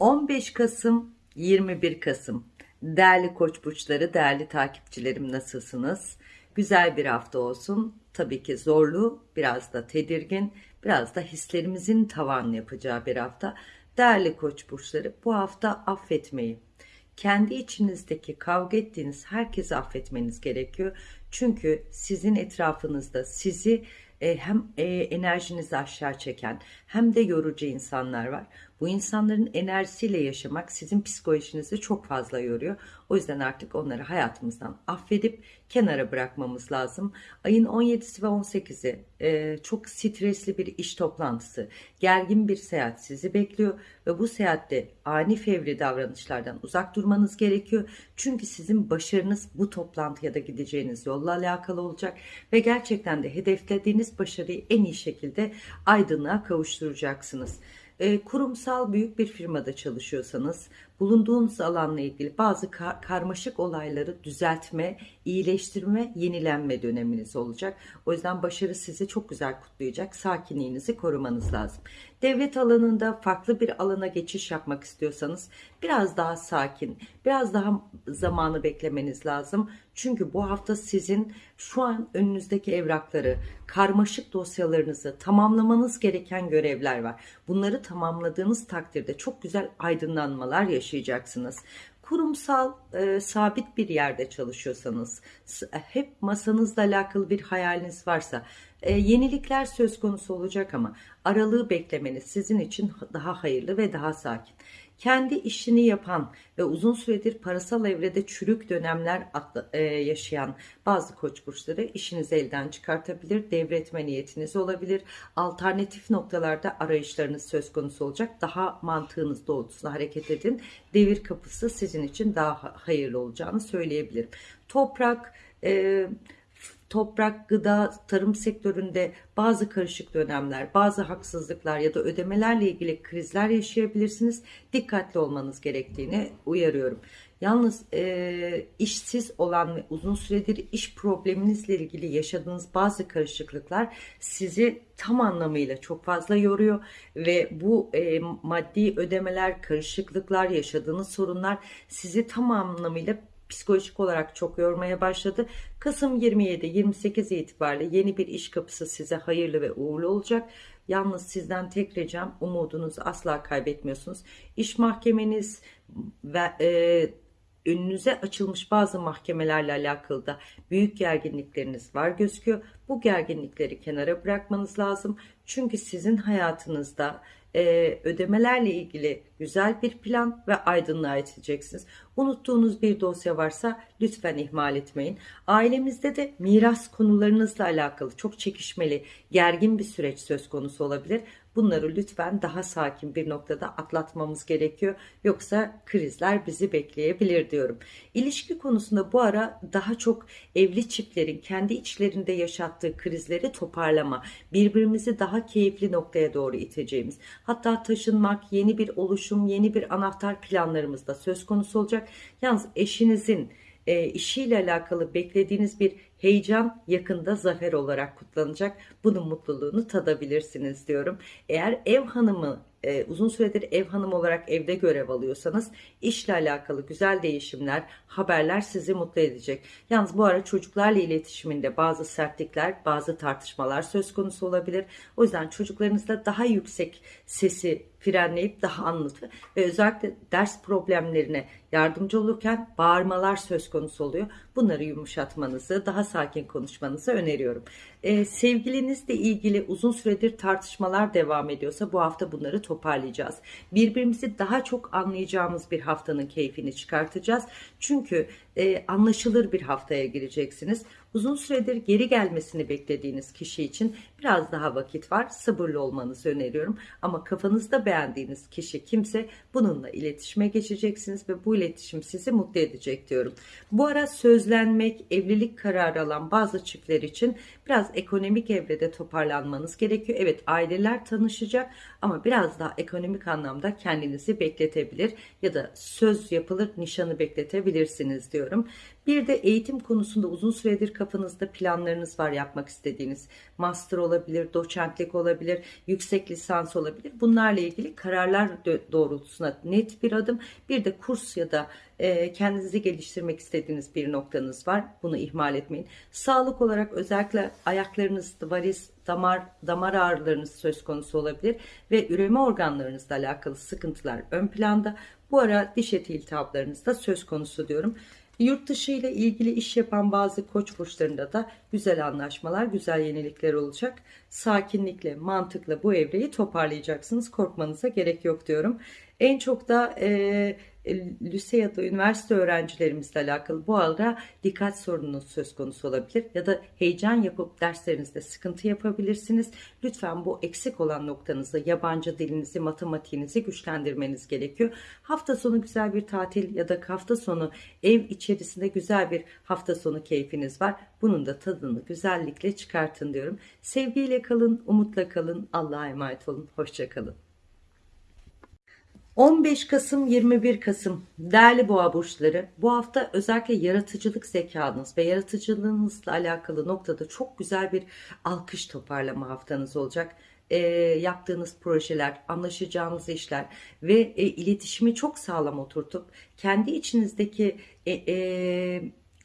15 Kasım 21 Kasım Değerli koç burçları, değerli takipçilerim nasılsınız? Güzel bir hafta olsun. Tabii ki zorlu, biraz da tedirgin, biraz da hislerimizin tavan yapacağı bir hafta. Değerli koç burçları, bu hafta affetmeyi, kendi içinizdeki kavga ettiğiniz herkesi affetmeniz gerekiyor. Çünkü sizin etrafınızda sizi e, hem e, enerjinizi aşağı çeken hem de yorucu insanlar var. Bu insanların enerjisiyle yaşamak sizin psikolojinizi çok fazla yoruyor. O yüzden artık onları hayatımızdan affedip kenara bırakmamız lazım. Ayın 17'si ve 18'i e, çok stresli bir iş toplantısı, gergin bir seyahat sizi bekliyor ve bu seyahatte ani fevri davranışlardan uzak durmanız gerekiyor. Çünkü sizin başarınız bu toplantıya da gideceğiniz yolla alakalı olacak ve gerçekten de hedeflediğiniz başarıyı en iyi şekilde aydınlığa kavuşturacaksınız. Kurumsal büyük bir firmada çalışıyorsanız bulunduğunuz alanla ilgili bazı kar karmaşık olayları düzeltme, iyileştirme, yenilenme döneminiz olacak. O yüzden başarı sizi çok güzel kutlayacak. Sakinliğinizi korumanız lazım. Devlet alanında farklı bir alana geçiş yapmak istiyorsanız biraz daha sakin, biraz daha zamanı beklemeniz lazım. Çünkü bu hafta sizin şu an önünüzdeki evrakları, karmaşık dosyalarınızı tamamlamanız gereken görevler var. Bunları tamamladığınız takdirde çok güzel aydınlanmalar yaşayacaksınız kurumsal e, sabit bir yerde çalışıyorsanız hep masanızla alakalı bir hayaliniz varsa e, yenilikler söz konusu olacak ama aralığı beklemeniz sizin için daha hayırlı ve daha sakin kendi işini yapan ve uzun süredir parasal evrede çürük dönemler e, yaşayan bazı koç burçları işinizi elden çıkartabilir, devretme niyetiniz olabilir. Alternatif noktalarda arayışlarınız söz konusu olacak. Daha mantığınız doğrultusunda hareket edin. Devir kapısı sizin için daha hayırlı olacağını söyleyebilirim. Toprak, e, toprak, gıda, tarım sektöründe bazı karışık dönemler, bazı haksızlıklar ya da ödemelerle ilgili krizler yaşayabilirsiniz. Dikkatli olmanız gerektiğini uyarıyorum. Yalnız e, işsiz olan ve uzun süredir iş probleminizle ilgili yaşadığınız bazı karışıklıklar sizi tam anlamıyla çok fazla yoruyor ve bu e, maddi ödemeler, karışıklıklar, yaşadığınız sorunlar sizi tam anlamıyla psikolojik olarak çok yormaya başladı. Kasım 27-28 itibariyle yeni bir iş kapısı size hayırlı ve uğurlu olacak. Yalnız sizden tek ricam umudunuzu asla kaybetmiyorsunuz. İş mahkemeniz ve e, önünüze açılmış bazı mahkemelerle alakalı da büyük gerginlikleriniz var gözüküyor. Bu gerginlikleri kenara bırakmanız lazım. Çünkü sizin hayatınızda e, ödemelerle ilgili güzel bir plan ve aydınlığa iteceksiniz. Unuttuğunuz bir dosya varsa lütfen ihmal etmeyin. Ailemizde de miras konularınızla alakalı çok çekişmeli, gergin bir süreç söz konusu olabilir. Bunları lütfen daha sakin bir noktada atlatmamız gerekiyor. Yoksa krizler bizi bekleyebilir diyorum. İlişki konusunda bu ara daha çok evli çiftlerin kendi içlerinde yaşattığı krizleri toparlama, birbirimizi daha keyifli noktaya doğru iteceğimiz, hatta taşınmak, yeni bir oluşum, yeni bir anahtar planlarımız da söz konusu olacak. Yalnız eşinizin e, işiyle alakalı beklediğiniz bir heyecan yakında zafer olarak kutlanacak. Bunun mutluluğunu tadabilirsiniz diyorum. Eğer ev hanımı e, uzun süredir ev hanım olarak evde görev alıyorsanız işle alakalı güzel değişimler, haberler sizi mutlu edecek. Yalnız bu ara çocuklarla iletişiminde bazı sertlikler, bazı tartışmalar söz konusu olabilir. O yüzden çocuklarınızla daha yüksek sesi frenleyip daha anlatı ve özellikle ders problemlerine yardımcı olurken bağırmalar söz konusu oluyor. Bunları yumuşatmanızı, daha sakin konuşmanızı öneriyorum. Ee, sevgilinizle ilgili uzun süredir tartışmalar devam ediyorsa bu hafta bunları toparlayacağız. Birbirimizi daha çok anlayacağımız bir haftanın keyfini çıkartacağız. Çünkü e, anlaşılır bir haftaya gireceksiniz. Uzun süredir geri gelmesini beklediğiniz kişi için biraz daha vakit var. Sabırlı olmanızı öneriyorum. Ama kafanızda beğendiğiniz kişi kimse bununla iletişime geçeceksiniz ve bu iletişim sizi mutlu edecek diyorum. Bu ara sözlenmek, evlilik kararı alan bazı çiftler için biraz ekonomik evrede toparlanmanız gerekiyor. Evet aileler tanışacak ama biraz daha ekonomik anlamda kendinizi bekletebilir ya da söz yapılır nişanı bekletebilirsiniz diyorum. Bir de eğitim konusunda uzun süredir kafanızda planlarınız var yapmak istediğiniz. Master olabilir, doçentlik olabilir, yüksek lisans olabilir. Bunlarla ilgili kararlar doğrultusuna net bir adım. Bir de kurs ya da e, kendinizi geliştirmek istediğiniz bir noktanız var. Bunu ihmal etmeyin. Sağlık olarak özellikle ayaklarınızda varis, damar, damar ağrılarınız söz konusu olabilir ve üreme organlarınızla alakalı sıkıntılar ön planda. Bu ara diş eti iltihaplarınız da söz konusu diyorum. Yurt dışı ile ilgili iş yapan bazı koç burçlarında da güzel anlaşmalar, güzel yenilikler olacak. Sakinlikle, mantıkla bu evreyi toparlayacaksınız. Korkmanıza gerek yok diyorum. En çok da e, lise ya da üniversite öğrencilerimizle alakalı bu arada dikkat sorununuz söz konusu olabilir ya da heyecan yapıp derslerinizde sıkıntı yapabilirsiniz. Lütfen bu eksik olan noktanızı yabancı dilinizi, matematiğinizi güçlendirmeniz gerekiyor. Hafta sonu güzel bir tatil ya da hafta sonu ev içerisinde güzel bir hafta sonu keyfiniz var. Bunun da tadını güzellikle çıkartın diyorum. Sevgiyle kalın, umutla kalın, Allah'a emanet olun, hoşçakalın. 15 Kasım 21 Kasım değerli boğa burçları bu hafta özellikle yaratıcılık zekanız ve yaratıcılığınızla alakalı noktada çok güzel bir alkış toparlama haftanız olacak. E, yaptığınız projeler, anlaşacağınız işler ve e, iletişimi çok sağlam oturtup kendi içinizdeki e, e,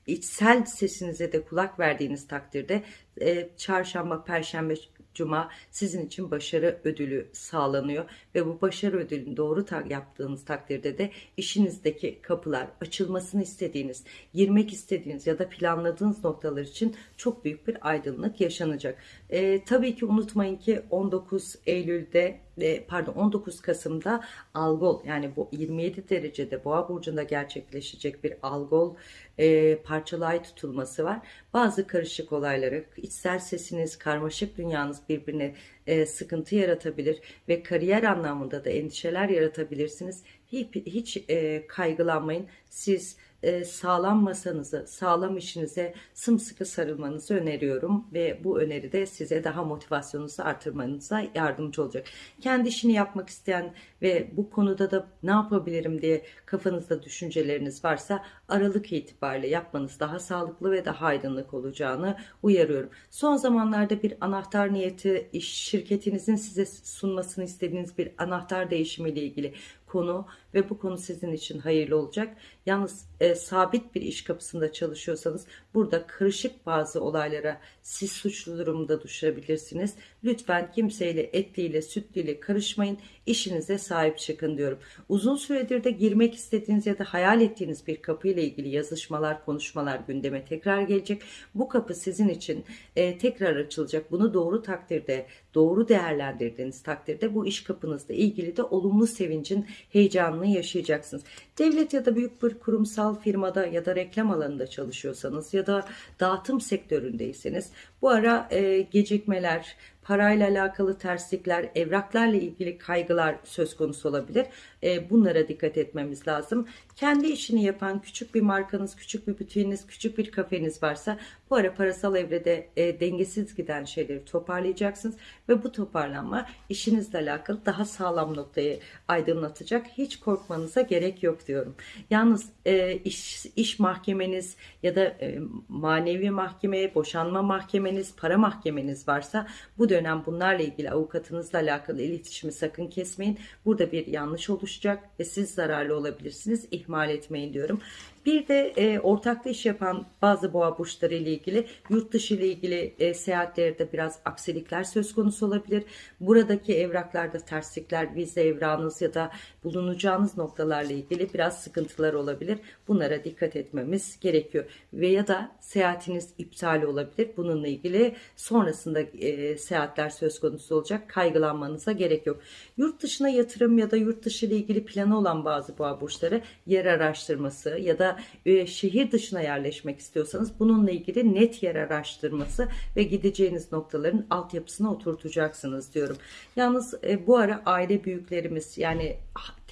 içsel sesinize de kulak verdiğiniz takdirde e, çarşamba, perşembe, Cuma sizin için başarı ödülü sağlanıyor ve bu başarı ödülünü doğru ta yaptığınız takdirde de işinizdeki kapılar açılmasını istediğiniz, girmek istediğiniz ya da planladığınız noktalar için çok büyük bir aydınlık yaşanacak. E, tabii ki unutmayın ki 19 Eylül'de e, pardon 19 Kasım'da Algol yani bu 27 derecede Boğa burcunda gerçekleşecek bir Algol e, parçalı ay tutulması var. Bazı karışık olayları, içsel sesiniz, karmaşık dünyanız birbirine e, sıkıntı yaratabilir ve kariyer anlamında da endişeler yaratabilirsiniz. Hiç, hiç e, kaygılanmayın. Siz e, sağlam masanızı, sağlam işinize sımsıkı sarılmanızı öneriyorum ve bu öneri de size daha motivasyonunuzu artırmanıza yardımcı olacak. Kendi işini yapmak isteyen ve bu konuda da ne yapabilirim diye kafanızda düşünceleriniz varsa Aralık itibariyle yapmanız daha sağlıklı ve daha aydınlık olacağını uyarıyorum. Son zamanlarda bir anahtar niyeti iş şirketinizin size sunmasını istediğiniz bir anahtar değişimiyle ilgili konu ve bu konu sizin için hayırlı olacak. Yalnız e, sabit bir iş kapısında çalışıyorsanız burada karışık bazı olaylara siz suçlu durumda düşebilirsiniz. Lütfen kimseyle etliyle sütlüyle karışmayın. İşinize sahip çıkın diyorum. Uzun süredir de girmek istediğiniz ya da hayal ettiğiniz bir kapı ile ilgili yazışmalar, konuşmalar gündeme tekrar gelecek. Bu kapı sizin için e, tekrar açılacak. Bunu doğru takdirde, doğru değerlendirdiğiniz takdirde bu iş kapınızla ilgili de olumlu sevincin heyecanını yaşayacaksınız. Devlet ya da büyük bir kurumsal firmada ya da reklam alanında çalışıyorsanız ya da dağıtım sektöründeyseniz bu ara e, gecikmeler, parayla alakalı terslikler, evraklarla ilgili kaygılar söz konusu olabilir. E, bunlara dikkat etmemiz lazım. Kendi işini yapan küçük bir markanız, küçük bir bütüğünüz, küçük bir kafeniz varsa bu ara parasal evrede e, dengesiz giden şeyleri toparlayacaksınız ve bu toparlanma işinizle alakalı daha sağlam noktayı aydınlatacak. Hiç korkmanıza gerek yok diyorum. Yalnız e, iş, iş mahkemeniz ya da e, manevi mahkeme, boşanma mahkemeniz, para mahkemeniz varsa bu dönem bunlarla ilgili avukatınızla alakalı iletişimi sakın kesmeyin. Burada bir yanlış oluşacak ve siz zararlı olabilirsiniz. İhmal etmeyin diyorum. Bir de e, ortaklı iş yapan bazı boğa burçları ile ilgili yurt dışı ile ilgili e, seyahatlerde biraz aksilikler söz konusu olabilir. Buradaki evraklarda terslikler, vize evrağınız ya da bulunacağınız noktalarla ilgili biraz sıkıntılar olabilir. Bunlara dikkat etmemiz gerekiyor. Ve ya da seyahatiniz iptal olabilir. Bununla ilgili sonrasında e, seyahatler söz konusu olacak. Kaygılanmanıza gerek yok. Yurt dışına yatırım ya da yurt dışı ile ilgili planı olan bazı boğa burçları yer araştırması ya da e, şehir dışına yerleşmek istiyorsanız bununla ilgili net yer araştırması ve gideceğiniz noktaların altyapısına oturtacaksınız diyorum. Yalnız e, bu ara aile büyüklerimiz yani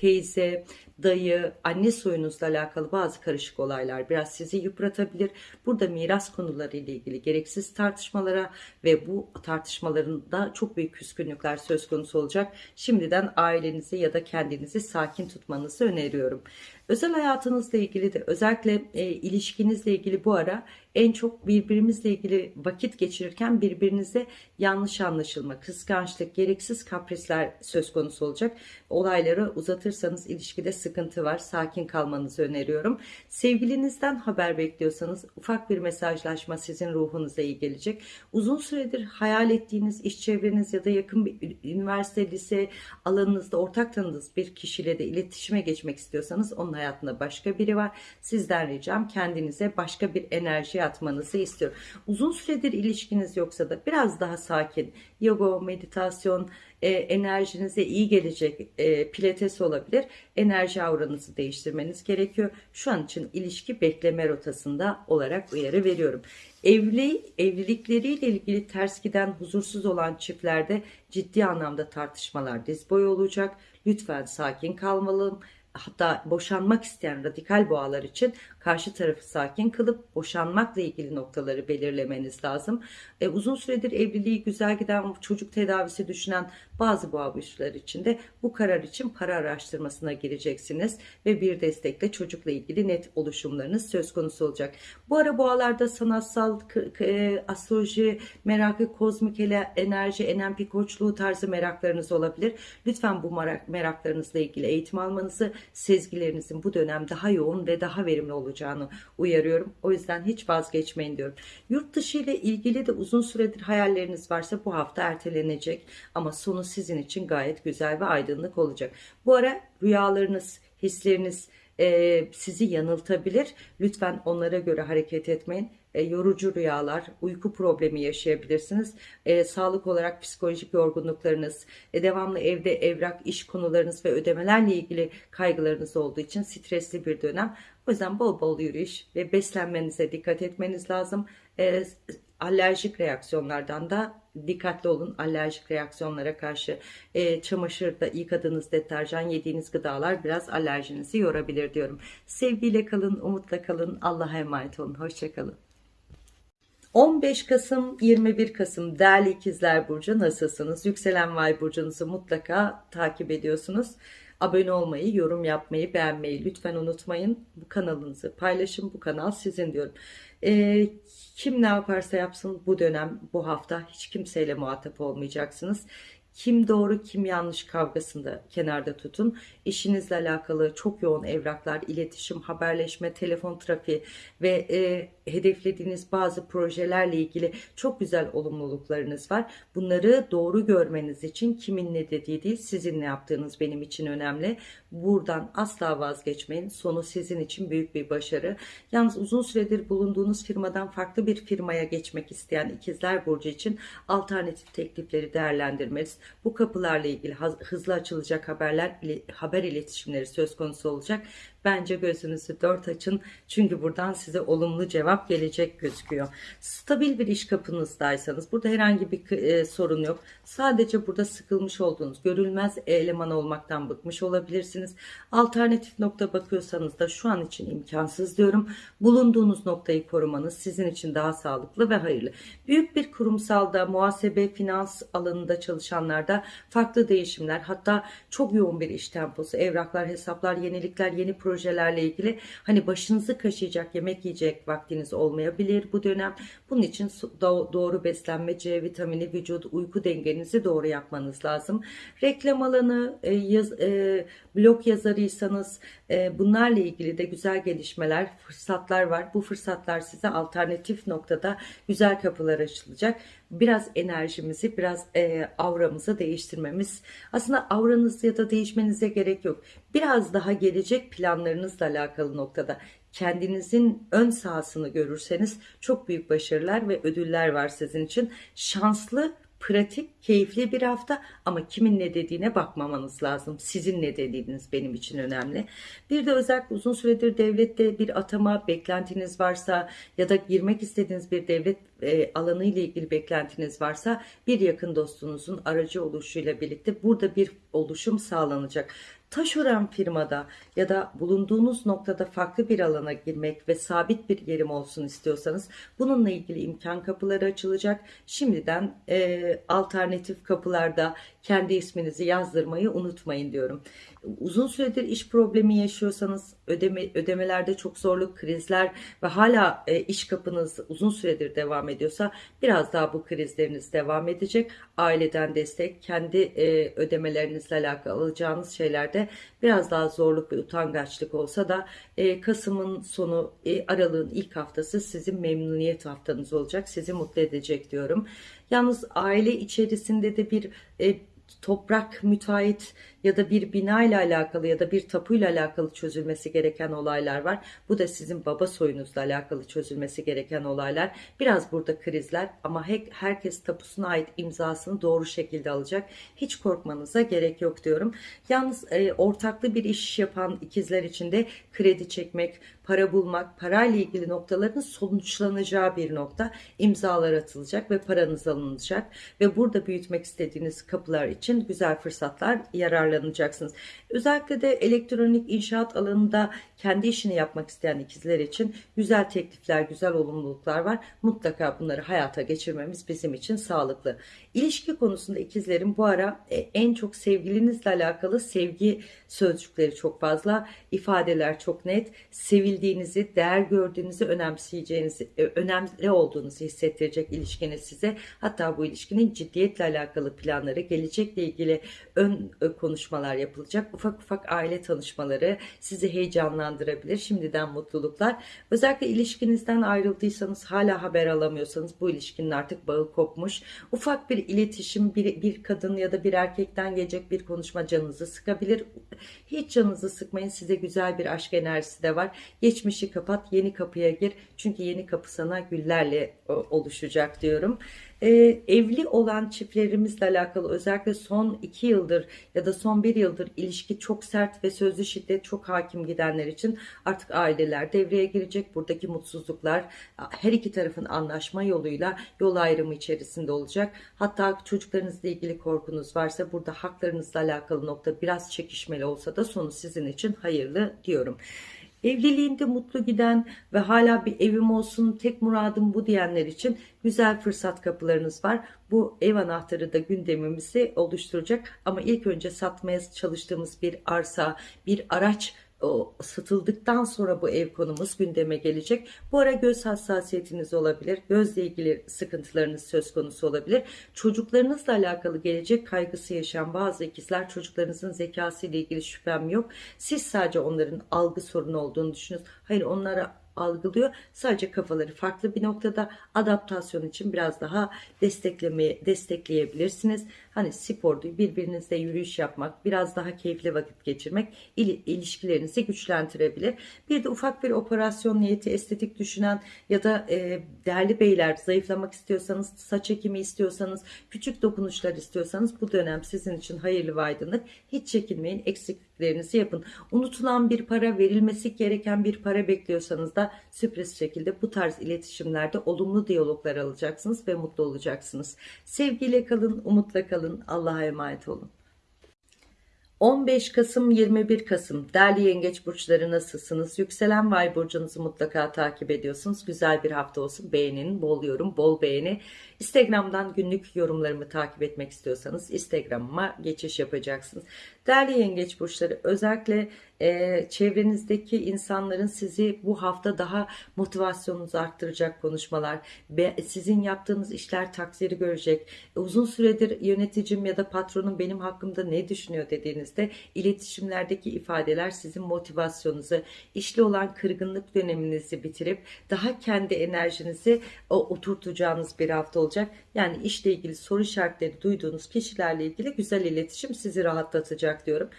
teyze, dayı, anne soyunuzla alakalı bazı karışık olaylar biraz sizi yıpratabilir. Burada miras konuları ile ilgili gereksiz tartışmalara ve bu tartışmaların da çok büyük küskünlükler söz konusu olacak. Şimdiden ailenizi ya da kendinizi sakin tutmanızı öneriyorum. Özel hayatınızla ilgili de özellikle e, ilişkinizle ilgili bu ara En çok birbirimizle ilgili vakit geçirirken birbirinize yanlış anlaşılma, kıskançlık, gereksiz kaprisler söz konusu olacak. Olayları uzatırsanız ilişkide sıkıntı var. Sakin kalmanızı öneriyorum. Sevgilinizden haber bekliyorsanız ufak bir mesajlaşma sizin ruhunuza iyi gelecek. Uzun süredir hayal ettiğiniz iş çevreniz ya da yakın bir üniversite, lise alanınızda ortak tanıdığınız bir kişiyle de iletişime geçmek istiyorsanız onun hayatında başka biri var. Sizden ricam kendinize başka bir enerji atmanızı istiyorum. Uzun süredir ilişkiniz yoksa da biraz daha sakin, yoga, meditasyon, e, enerjinize iyi gelecek e, pilates olabilir. Enerji avranızı değiştirmeniz gerekiyor. Şu an için ilişki bekleme rotasında olarak uyarı veriyorum. Evli evlilikleriyle ilgili ters giden, huzursuz olan çiftlerde ciddi anlamda tartışmalar diz boyu olacak. Lütfen sakin kalmalım hatta boşanmak isteyen radikal boğalar için karşı tarafı sakin kılıp boşanmakla ilgili noktaları belirlemeniz lazım. E, uzun süredir evliliği güzel giden çocuk tedavisi düşünen bazı boğa burçları için de bu karar için para araştırmasına gireceksiniz ve bir destekle çocukla ilgili net oluşumlarınız söz konusu olacak. Bu ara boğalarda sanatsal, e, astroloji merakı, kozmik enerji, NLP koçluğu tarzı meraklarınız olabilir. Lütfen bu meraklarınızla ilgili eğitim almanızı, sezgilerinizin bu dönem daha yoğun ve daha verimli olacağını uyarıyorum. O yüzden hiç vazgeçmeyin diyorum. Yurt dışı ile ilgili de uzun süredir hayalleriniz varsa bu hafta ertelenecek ama sonu sizin için gayet güzel ve aydınlık olacak. Bu ara rüyalarınız, hisleriniz e, sizi yanıltabilir. Lütfen onlara göre hareket etmeyin. E, yorucu rüyalar, uyku problemi yaşayabilirsiniz. E, sağlık olarak psikolojik yorgunluklarınız, e, devamlı evde evrak, iş konularınız ve ödemelerle ilgili kaygılarınız olduğu için stresli bir dönem. O yüzden bol bol yürüyüş ve beslenmenize dikkat etmeniz lazım. E, alerjik reaksiyonlardan da dikkatli olun. Alerjik reaksiyonlara karşı e, çamaşırda yıkadığınız deterjan, yediğiniz gıdalar biraz alerjinizi yorabilir diyorum. Sevgiyle kalın, umutla kalın. Allah'a emanet olun. Hoşçakalın. 15 Kasım 21 Kasım değerli ikizler burcu nasılsınız? Yükselen Vay burcunuzu mutlaka takip ediyorsunuz. Abone olmayı, yorum yapmayı, beğenmeyi lütfen unutmayın. Bu kanalınızı paylaşın. Bu kanal sizin diyorum. Ee, kim ne yaparsa yapsın bu dönem, bu hafta hiç kimseyle muhatap olmayacaksınız. Kim doğru kim yanlış kavgasında kenarda tutun. İşinizle alakalı çok yoğun evraklar, iletişim, haberleşme, telefon trafiği ve e, hedeflediğiniz bazı projelerle ilgili çok güzel olumluluklarınız var. Bunları doğru görmeniz için kimin ne dediği değil sizin ne yaptığınız benim için önemli. Buradan asla vazgeçmeyin. Sonu sizin için büyük bir başarı. Yalnız uzun süredir bulunduğunuz firmadan farklı bir firmaya geçmek isteyen ikizler burcu için alternatif teklifleri değerlendirmeniz, bu kapılarla ilgili hızlı açılacak haberler, haber iletişimleri söz konusu olacak. Bence gözünüzü dört açın. Çünkü buradan size olumlu cevap gelecek gözüküyor. Stabil bir iş kapınızdaysanız burada herhangi bir e, sorun yok. Sadece burada sıkılmış olduğunuz, görülmez eleman olmaktan bıkmış olabilirsiniz. Alternatif nokta bakıyorsanız da şu an için imkansız diyorum. Bulunduğunuz noktayı korumanız sizin için daha sağlıklı ve hayırlı. Büyük bir kurumsalda, muhasebe, finans alanında çalışanlarda farklı değişimler, hatta çok yoğun bir iş temposu, evraklar, hesaplar, yenilikler, yeni projeler projelerle ilgili hani başınızı kaşıyacak yemek yiyecek vaktiniz olmayabilir bu dönem. Bunun için doğru beslenme, C vitamini, vücut, uyku dengenizi doğru yapmanız lazım. Reklam alanı, e, yaz, e, blog yazarıysanız e, bunlarla ilgili de güzel gelişmeler, fırsatlar var. Bu fırsatlar size alternatif noktada güzel kapılar açılacak. Biraz enerjimizi, biraz e, avramızı değiştirmemiz. Aslında avranız ya da değişmenize gerek yok. Biraz daha gelecek planlarınızla alakalı noktada kendinizin ön sahasını görürseniz çok büyük başarılar ve ödüller var sizin için. Şanslı pratik, keyifli bir hafta ama kimin ne dediğine bakmamanız lazım. Sizin ne dediğiniz benim için önemli. Bir de özellikle uzun süredir devlette bir atama beklentiniz varsa ya da girmek istediğiniz bir devlet e, alanı ile ilgili beklentiniz varsa bir yakın dostunuzun aracı oluşuyla birlikte burada bir oluşum sağlanacak taşören firmada ya da bulunduğunuz noktada farklı bir alana girmek ve sabit bir yerim olsun istiyorsanız bununla ilgili imkan kapıları açılacak. Şimdiden e, alternatif kapılarda kendi isminizi yazdırmayı unutmayın diyorum. Uzun süredir iş problemi yaşıyorsanız ödeme, ödemelerde çok zorluk, krizler ve hala e, iş kapınız uzun süredir devam ediyorsa biraz daha bu krizleriniz devam edecek. Aileden destek, kendi e, ödemelerinizle alakalı alacağınız şeylerde biraz daha zorluk ve utangaçlık olsa da e, Kasım'ın sonu, e, Aralık'ın ilk haftası sizin memnuniyet haftanız olacak. Sizi mutlu edecek diyorum. Yalnız aile içerisinde de bir e, toprak müteahhit ya da bir bina ile alakalı ya da bir tapuyla alakalı çözülmesi gereken olaylar var. Bu da sizin baba soyunuzla alakalı çözülmesi gereken olaylar. Biraz burada krizler ama herkes tapusuna ait imzasını doğru şekilde alacak. Hiç korkmanıza gerek yok diyorum. Yalnız e, ortaklı bir iş yapan ikizler için de kredi çekmek, para bulmak, parayla ilgili noktaların sonuçlanacağı bir nokta. imzalar atılacak ve paranız alınacak ve burada büyütmek istediğiniz kapılar için güzel fırsatlar yararlanacaksınız. Özellikle de elektronik inşaat alanında kendi işini yapmak isteyen ikizler için güzel teklifler, güzel olumluluklar var. Mutlaka bunları hayata geçirmemiz bizim için sağlıklı. İlişki konusunda ikizlerin bu ara e, en çok sevgilinizle alakalı sevgi sözcükleri çok fazla, ifadeler çok net. Sevildiğinizi, değer gördüğünüzü, önemseyeceğinizi, e, önemli olduğunuzu hissettirecek ilişkiniz size. Hatta bu ilişkinin ciddiyetle alakalı planları, gelecekle ilgili ön e, konuşmalar yapılacak. Ufak ufak aile tanışmaları sizi heyecanlandırabilir. Şimdiden mutluluklar. Özellikle ilişkinizden ayrıldıysanız hala haber alamıyorsanız bu ilişkinin artık bağı kopmuş. Ufak bir iletişim bir, bir kadın ya da bir erkekten gelecek bir konuşma canınızı sıkabilir. Hiç canınızı sıkmayın. Size güzel bir aşk enerjisi de var. Geçmişi kapat, yeni kapıya gir. Çünkü yeni kapı sana güllerle oluşacak diyorum e, evli olan çiftlerimizle alakalı özellikle son iki yıldır ya da son bir yıldır ilişki çok sert ve sözlü şiddet çok hakim gidenler için artık aileler devreye girecek. Buradaki mutsuzluklar her iki tarafın anlaşma yoluyla yol ayrımı içerisinde olacak. Hatta çocuklarınızla ilgili korkunuz varsa burada haklarınızla alakalı nokta biraz çekişmeli olsa da sonu sizin için hayırlı diyorum. Evliliğinde mutlu giden ve hala bir evim olsun tek muradım bu diyenler için güzel fırsat kapılarınız var. Bu ev anahtarı da gündemimizi oluşturacak ama ilk önce satmaya çalıştığımız bir arsa, bir araç satıldıktan sonra bu ev konumuz gündeme gelecek. Bu ara göz hassasiyetiniz olabilir. Gözle ilgili sıkıntılarınız söz konusu olabilir. Çocuklarınızla alakalı gelecek kaygısı yaşayan bazı ikizler çocuklarınızın zekası ile ilgili şüphem yok. Siz sadece onların algı sorunu olduğunu düşünüyorsunuz. Hayır onlara algılıyor. Sadece kafaları farklı bir noktada adaptasyon için biraz daha desteklemeye destekleyebilirsiniz. Hani spordu, birbirinizle yürüyüş yapmak, biraz daha keyifli vakit geçirmek il, ilişkilerinizi güçlendirebilir. Bir de ufak bir operasyon niyeti estetik düşünen ya da e, değerli beyler zayıflamak istiyorsanız, saç ekimi istiyorsanız, küçük dokunuşlar istiyorsanız bu dönem sizin için hayırlı ve aydınlık. Hiç çekinmeyin, eksikliklerinizi yapın. Unutulan bir para, verilmesi gereken bir para bekliyorsanız da sürpriz şekilde bu tarz iletişimlerde olumlu diyaloglar alacaksınız ve mutlu olacaksınız. Sevgiyle kalın, umutla kalın kalın. Allah'a emanet olun. 15 Kasım 21 Kasım değerli yengeç burçları nasılsınız? Yükselen Vay burcunuzu mutlaka takip ediyorsunuz. Güzel bir hafta olsun. Beğenin, bol yorum, bol beğeni. Instagram'dan günlük yorumlarımı takip etmek istiyorsanız Instagram'ıma geçiş yapacaksınız. Değerli yengeç burçları özellikle e, çevrenizdeki insanların sizi bu hafta daha motivasyonunuzu arttıracak konuşmalar, be, sizin yaptığınız işler takdiri görecek. Uzun süredir yöneticim ya da patronum benim hakkımda ne düşünüyor dediğinizde iletişimlerdeki ifadeler sizin motivasyonunuzu, işli olan kırgınlık döneminizi bitirip daha kendi enerjinizi o, oturtacağınız bir hafta olacak. Yani işle ilgili soru işaretleri duyduğunuz kişilerle ilgili güzel iletişim sizi rahatlatacak diyorum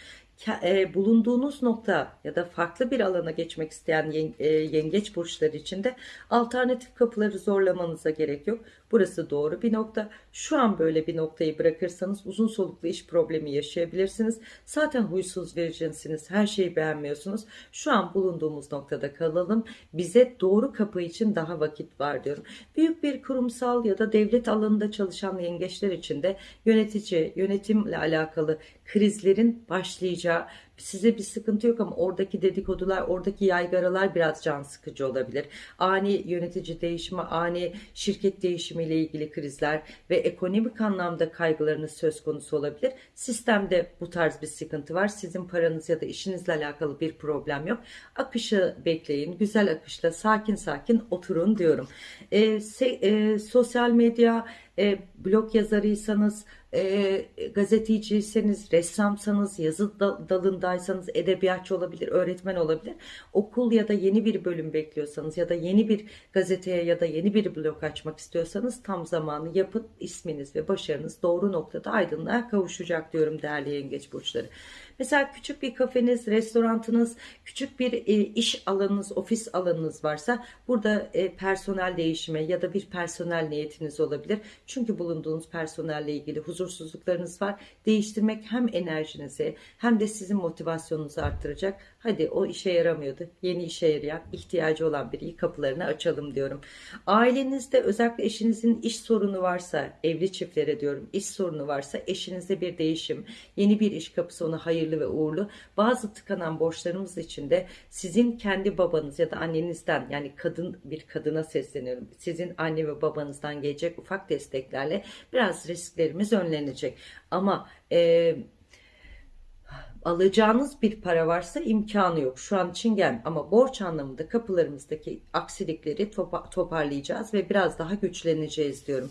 e, bulunduğunuz nokta ya da farklı bir alana geçmek isteyen e, yengeç burçları için de alternatif kapıları zorlamanıza gerek yok. Burası doğru bir nokta. Şu an böyle bir noktayı bırakırsanız uzun soluklu iş problemi yaşayabilirsiniz. Zaten huysuz vericinsiniz. Her şeyi beğenmiyorsunuz. Şu an bulunduğumuz noktada kalalım. Bize doğru kapı için daha vakit var diyorum. Büyük bir kurumsal ya da devlet alanında çalışan yengeçler için de yönetici, yönetimle alakalı krizlerin başlayacağı Size bir sıkıntı yok ama oradaki dedikodular, oradaki yaygaralar biraz can sıkıcı olabilir. Ani yönetici değişimi, ani şirket değişimiyle ilgili krizler ve ekonomik anlamda kaygılarınız söz konusu olabilir. Sistemde bu tarz bir sıkıntı var. Sizin paranız ya da işinizle alakalı bir problem yok. Akışı bekleyin. Güzel akışla sakin sakin oturun diyorum. E, se- e, sosyal medya, e, blog yazarıysanız, e, gazeteciyseniz, ressamsanız, yazı da- dalındaysanız, edebiyatçı olabilir, öğretmen olabilir. Okul ya da yeni bir bölüm bekliyorsanız ya da yeni bir gazeteye ya da yeni bir blog açmak istiyorsanız tam zamanı yapın. isminiz ve başarınız doğru noktada aydınlığa kavuşacak diyorum değerli yengeç burçları. Mesela küçük bir kafeniz, restorantınız, küçük bir e, iş alanınız, ofis alanınız varsa burada e, personel değişimi ya da bir personel niyetiniz olabilir. Çünkü bulunduğunuz personelle ilgili huzursuzluklarınız var. Değiştirmek hem enerjinizi hem de sizin motivasyonunuzu arttıracak. Hadi o işe yaramıyordu. Yeni işe yarayan, ihtiyacı olan biri kapılarını açalım diyorum. Ailenizde özellikle eşinizin iş sorunu varsa, evli çiftlere diyorum, iş sorunu varsa eşinizde bir değişim, yeni bir iş kapısı ona hayırlı ve uğurlu. Bazı tıkanan borçlarımız için de sizin kendi babanız ya da annenizden yani kadın bir kadına sesleniyorum. Sizin anne ve babanızdan gelecek ufak desteklerle biraz risklerimiz önlenecek. Ama e, alacağınız bir para varsa imkanı yok. Şu an için gel ama borç anlamında kapılarımızdaki aksilikleri topa- toparlayacağız ve biraz daha güçleneceğiz diyorum.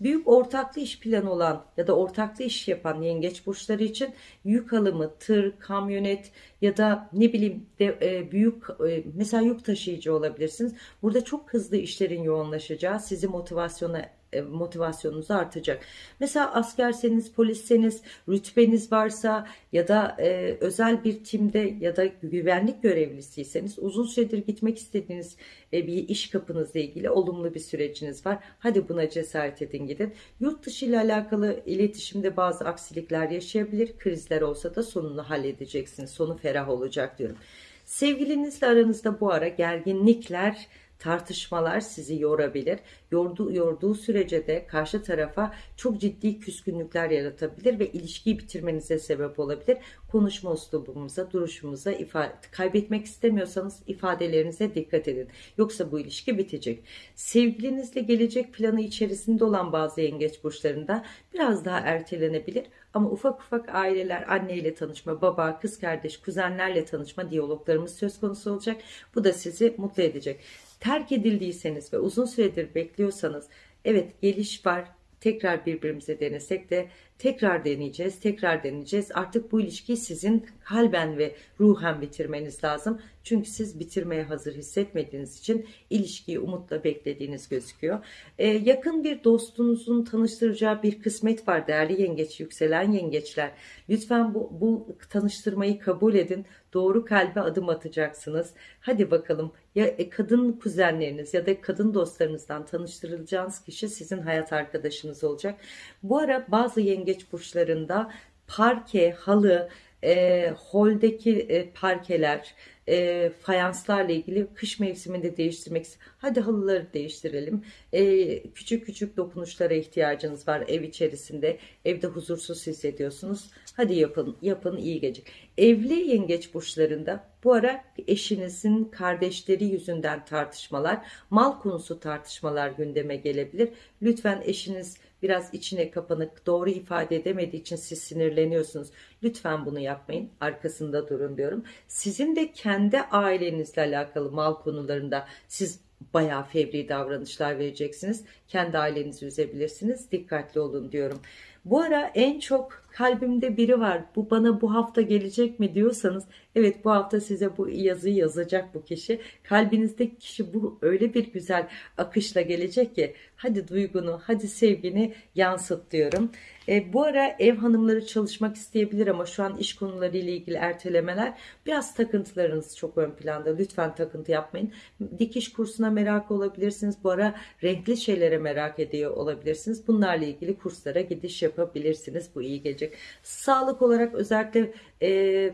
Büyük ortaklı iş planı olan ya da ortaklı iş yapan yengeç burçları için yük alımı, tır, kamyonet ya da ne bileyim de, e, büyük e, mesela yük taşıyıcı olabilirsiniz. Burada çok hızlı işlerin yoğunlaşacağı sizi motivasyona e, motivasyonunuzu artacak. Mesela askerseniz, polisseniz, rütbeniz varsa ya da e, özel bir timde ya da güvenlik görevlisiyseniz uzun süredir gitmek istediğiniz e, bir iş kapınızla ilgili olumlu bir süreciniz var. Hadi buna cesaret edin gidin. Yurt dışı ile alakalı iletişimde bazı aksilikler yaşayabilir. Krizler olsa da sonunu halledeceksiniz. Sonu ferah olacak diyorum. Sevgilinizle aranızda bu ara gerginlikler tartışmalar sizi yorabilir. Yorduğu, yorduğu sürece de karşı tarafa çok ciddi küskünlükler yaratabilir ve ilişkiyi bitirmenize sebep olabilir. Konuşma üslubumuza, duruşumuza ifade, kaybetmek istemiyorsanız ifadelerinize dikkat edin. Yoksa bu ilişki bitecek. Sevgilinizle gelecek planı içerisinde olan bazı yengeç burçlarında biraz daha ertelenebilir. Ama ufak ufak aileler, anneyle tanışma, baba, kız kardeş, kuzenlerle tanışma diyaloglarımız söz konusu olacak. Bu da sizi mutlu edecek. Terk edildiyseniz ve uzun süredir bekliyorsanız evet geliş var. Tekrar birbirimize denesek de tekrar deneyeceğiz, tekrar deneyeceğiz. Artık bu ilişkiyi sizin kalben ve ruhen bitirmeniz lazım. Çünkü siz bitirmeye hazır hissetmediğiniz için ilişkiyi umutla beklediğiniz gözüküyor. Ee, yakın bir dostunuzun tanıştıracağı bir kısmet var değerli yengeç, yükselen yengeçler. Lütfen bu, bu tanıştırmayı kabul edin. Doğru kalbe adım atacaksınız. Hadi bakalım ya e, kadın kuzenleriniz ya da kadın dostlarınızdan tanıştırılacağınız kişi sizin hayat arkadaşınız olacak. Bu ara bazı yengeç burçlarında parke, halı, e, holdeki e, parkeler, e, fayanslarla ilgili kış mevsiminde değiştirmek Hadi halıları değiştirelim. E, küçük küçük dokunuşlara ihtiyacınız var ev içerisinde. Evde huzursuz hissediyorsunuz. Hadi yapın, yapın iyi gelecek. Evli yengeç burçlarında bu ara eşinizin kardeşleri yüzünden tartışmalar, mal konusu tartışmalar gündeme gelebilir. Lütfen eşiniz biraz içine kapanık, doğru ifade edemediği için siz sinirleniyorsunuz. Lütfen bunu yapmayın. Arkasında durun diyorum. Sizin de kendi ailenizle alakalı mal konularında siz bayağı fevri davranışlar vereceksiniz. Kendi ailenizi üzebilirsiniz. Dikkatli olun diyorum. Bu ara en çok kalbimde biri var. Bu bana bu hafta gelecek mi diyorsanız evet bu hafta size bu yazıyı yazacak bu kişi. Kalbinizdeki kişi bu öyle bir güzel akışla gelecek ki hadi duygunu, hadi sevgini yansıt diyorum. E, bu ara ev hanımları çalışmak isteyebilir ama şu an iş konuları ile ilgili ertelemeler biraz takıntılarınız çok ön planda. Lütfen takıntı yapmayın. Dikiş kursuna merak olabilirsiniz. Bu ara renkli şeylere merak ediyor olabilirsiniz. Bunlarla ilgili kurslara gidiş yapabilirsiniz. Bu iyi gelecek. Sağlık olarak özellikle e,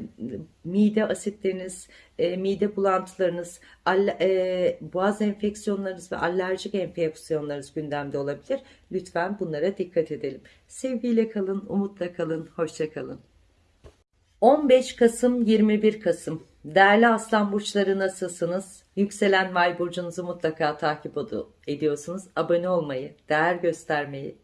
mide asitleriniz, e, mide bulantılarınız, alle, e, boğaz enfeksiyonlarınız ve alerjik enfeksiyonlarınız gündemde olabilir. Lütfen bunlara dikkat edelim. Sevgiyle kalın, umutla kalın, hoşça kalın. 15 Kasım 21 Kasım Değerli Aslan Burçları nasılsınız? Yükselen Vay Burcunuzu mutlaka takip ed- ediyorsunuz. Abone olmayı, değer göstermeyi,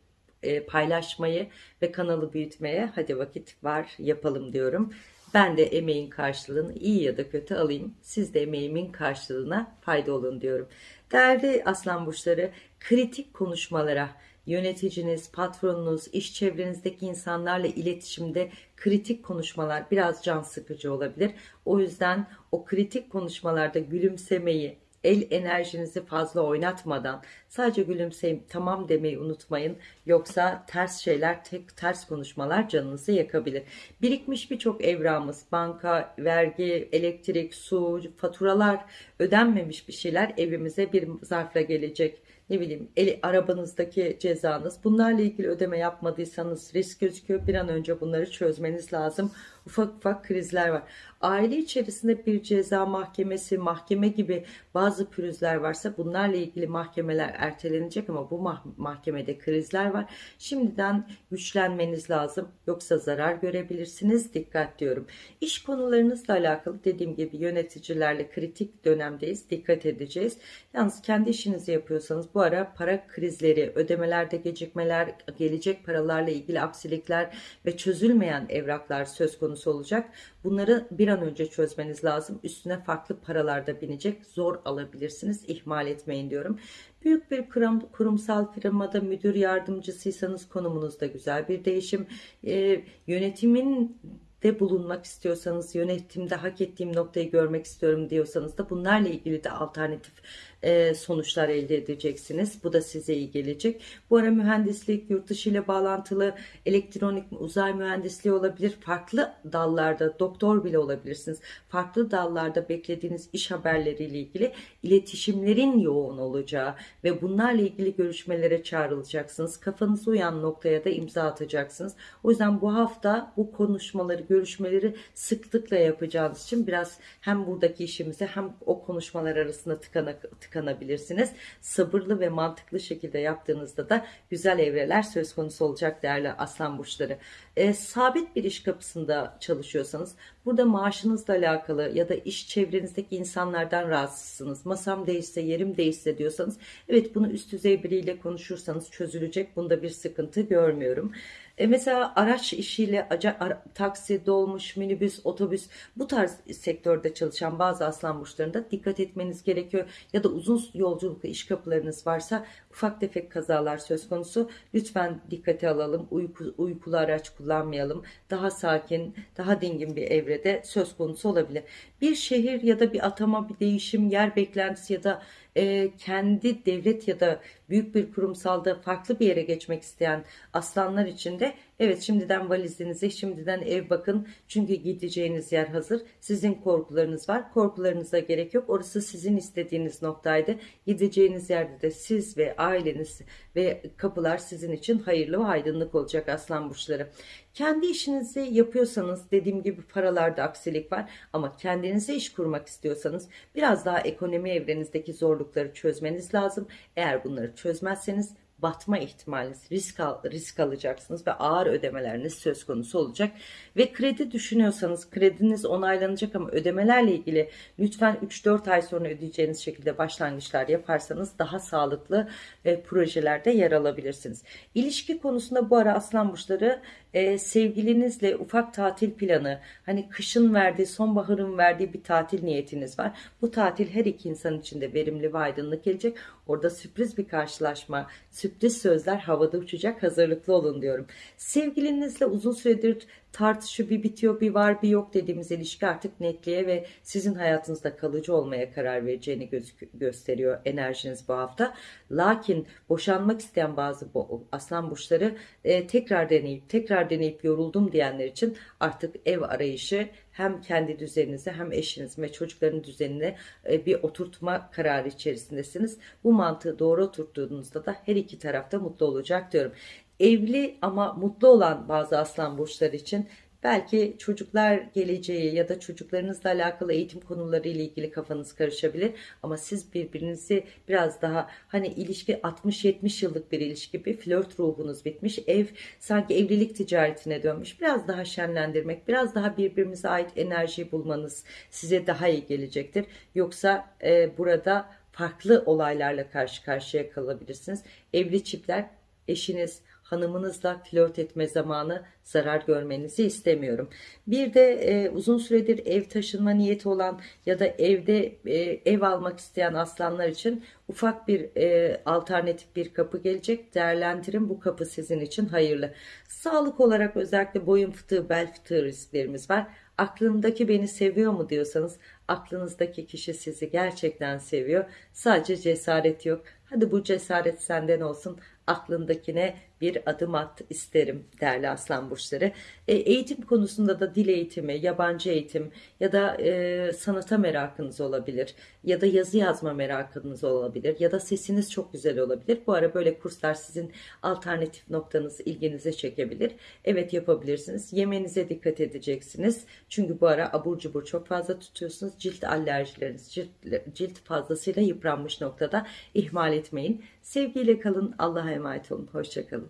e, paylaşmayı ve kanalı büyütmeye hadi vakit var yapalım diyorum. Ben de emeğin karşılığını iyi ya da kötü alayım. Siz de emeğimin karşılığına fayda olun diyorum. Değerli Aslan Burçları kritik konuşmalara, yöneticiniz, patronunuz, iş çevrenizdeki insanlarla iletişimde kritik konuşmalar biraz can sıkıcı olabilir. O yüzden o kritik konuşmalarda gülümsemeyi, el enerjinizi fazla oynatmadan sadece gülümseyip tamam demeyi unutmayın. Yoksa ters şeyler, tek ters konuşmalar canınızı yakabilir. Birikmiş birçok evramız, banka, vergi, elektrik, su, faturalar, ödenmemiş bir şeyler evimize bir zarfla gelecek ne bileyim eli, arabanızdaki cezanız bunlarla ilgili ödeme yapmadıysanız risk gözüküyor bir an önce bunları çözmeniz lazım ufak ufak krizler var. Aile içerisinde bir ceza mahkemesi mahkeme gibi bazı pürüzler varsa bunlarla ilgili mahkemeler ertelenecek ama bu mah- mahkemede krizler var. Şimdiden güçlenmeniz lazım. Yoksa zarar görebilirsiniz. Dikkat diyorum. İş konularınızla alakalı dediğim gibi yöneticilerle kritik dönemdeyiz. Dikkat edeceğiz. Yalnız kendi işinizi yapıyorsanız bu ara para krizleri, ödemelerde gecikmeler, gelecek paralarla ilgili aksilikler ve çözülmeyen evraklar söz konusu olacak. Bunları bir an önce çözmeniz lazım. Üstüne farklı paralar da binecek. Zor alabilirsiniz. İhmal etmeyin diyorum. Büyük bir kurum, kurumsal firmada müdür yardımcısıysanız konumunuzda güzel bir değişim. Ee, yönetimin de bulunmak istiyorsanız, yönetimde hak ettiğim noktayı görmek istiyorum diyorsanız da bunlarla ilgili de alternatif e, sonuçlar elde edeceksiniz. Bu da size iyi gelecek. Bu ara mühendislik, yurt dışı ile bağlantılı elektronik, uzay mühendisliği olabilir. Farklı dallarda doktor bile olabilirsiniz. Farklı dallarda beklediğiniz iş haberleriyle ilgili iletişimlerin yoğun olacağı ve bunlarla ilgili görüşmelere çağrılacaksınız. Kafanız uyan noktaya da imza atacaksınız. O yüzden bu hafta bu konuşmaları, görüşmeleri sıklıkla yapacağınız için biraz hem buradaki işimize hem o konuşmalar arasında tıkanak, tıkanabilirsiniz. Sabırlı ve mantıklı şekilde yaptığınızda da güzel evreler söz konusu olacak değerli aslan burçları. E, sabit bir iş kapısında çalışıyorsanız burada maaşınızla alakalı ya da iş çevrenizdeki insanlardan rahatsızsınız. Masam değişse, yerim değişse diyorsanız evet bunu üst düzey biriyle konuşursanız çözülecek. Bunda bir sıkıntı görmüyorum. E mesela araç işiyle ara, taksi, dolmuş, minibüs, otobüs bu tarz sektörde çalışan bazı aslan burçlarında dikkat etmeniz gerekiyor. Ya da uzun yolculuklu iş kapılarınız varsa ufak tefek kazalar söz konusu. Lütfen dikkate alalım. Uyku, uykulu araç kullanmayalım. Daha sakin, daha dingin bir evrede söz konusu olabilir. Bir şehir ya da bir atama, bir değişim, yer beklentisi ya da e, kendi devlet ya da büyük bir kurumsalda farklı bir yere geçmek isteyen aslanlar için de evet şimdiden valizinize şimdiden ev bakın. Çünkü gideceğiniz yer hazır. Sizin korkularınız var. Korkularınıza gerek yok. Orası sizin istediğiniz noktaydı. Gideceğiniz yerde de siz ve aileniz ve kapılar sizin için hayırlı ve aydınlık olacak aslan burçları. Kendi işinizi yapıyorsanız dediğim gibi paralarda aksilik var ama kendinize iş kurmak istiyorsanız biraz daha ekonomi evrenizdeki zorlukları çözmeniz lazım. Eğer bunları çözmezseniz batma ihtimaliniz, risk, al, risk alacaksınız ve ağır ödemeleriniz söz konusu olacak. Ve kredi düşünüyorsanız krediniz onaylanacak ama ödemelerle ilgili lütfen 3-4 ay sonra ödeyeceğiniz şekilde başlangıçlar yaparsanız daha sağlıklı e, projelerde yer alabilirsiniz. İlişki konusunda bu ara aslan burçları e, sevgilinizle ufak tatil planı hani kışın verdiği sonbaharın verdiği bir tatil niyetiniz var. Bu tatil her iki insan için de verimli ve aydınlık gelecek. Orada sürpriz bir karşılaşma, sürpriz sözler havada uçacak hazırlıklı olun diyorum. Sevgilinizle uzun süredir tartışı bir bitiyor bir var bir yok dediğimiz ilişki artık netliğe ve sizin hayatınızda kalıcı olmaya karar vereceğini gösteriyor enerjiniz bu hafta. Lakin boşanmak isteyen bazı bu, aslan burçları e, tekrar deneyip tekrar deneyip yoruldum diyenler için artık ev arayışı hem kendi düzeninize hem eşiniz ve çocukların düzenine e, bir oturtma kararı içerisindesiniz. Bu mantığı doğru oturttuğunuzda da her iki tarafta mutlu olacak diyorum evli ama mutlu olan bazı aslan burçları için Belki çocuklar geleceği ya da çocuklarınızla alakalı eğitim konuları ile ilgili kafanız karışabilir. Ama siz birbirinizi biraz daha hani ilişki 60-70 yıllık bir ilişki bir flört ruhunuz bitmiş. Ev sanki evlilik ticaretine dönmüş. Biraz daha şenlendirmek, biraz daha birbirimize ait enerjiyi bulmanız size daha iyi gelecektir. Yoksa e, burada farklı olaylarla karşı karşıya kalabilirsiniz. Evli çiftler eşiniz, hanımınızla flört etme zamanı zarar görmenizi istemiyorum. Bir de e, uzun süredir ev taşınma niyeti olan ya da evde e, ev almak isteyen aslanlar için ufak bir e, alternatif bir kapı gelecek. Değerlendirin bu kapı sizin için hayırlı. Sağlık olarak özellikle boyun fıtığı, bel fıtığı risklerimiz var. Aklımdaki beni seviyor mu diyorsanız aklınızdaki kişi sizi gerçekten seviyor. Sadece cesaret yok. Hadi bu cesaret senden olsun. Aklındakine bir adım at isterim değerli aslan burçları. E, eğitim konusunda da dil eğitimi, yabancı eğitim ya da e, sanata merakınız olabilir ya da yazı yazma merakınız olabilir ya da sesiniz çok güzel olabilir. Bu ara böyle kurslar sizin alternatif noktanız ilginize çekebilir. Evet yapabilirsiniz. Yemenize dikkat edeceksiniz. Çünkü bu ara abur cubur çok fazla tutuyorsunuz. Cilt alerjileriniz, cilt, cilt fazlasıyla yıpranmış noktada ihmal etmeyin. Sevgiyle kalın. Allah'a emanet olun. Hoşçakalın.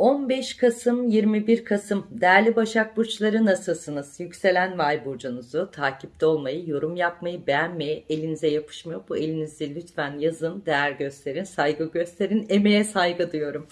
15 Kasım 21 Kasım değerli Başak Burçları nasılsınız? Yükselen Vay burcunuzu takipte olmayı, yorum yapmayı, beğenmeyi, elinize yapışmıyor. Bu elinizi lütfen yazın, değer gösterin, saygı gösterin, emeğe saygı diyorum.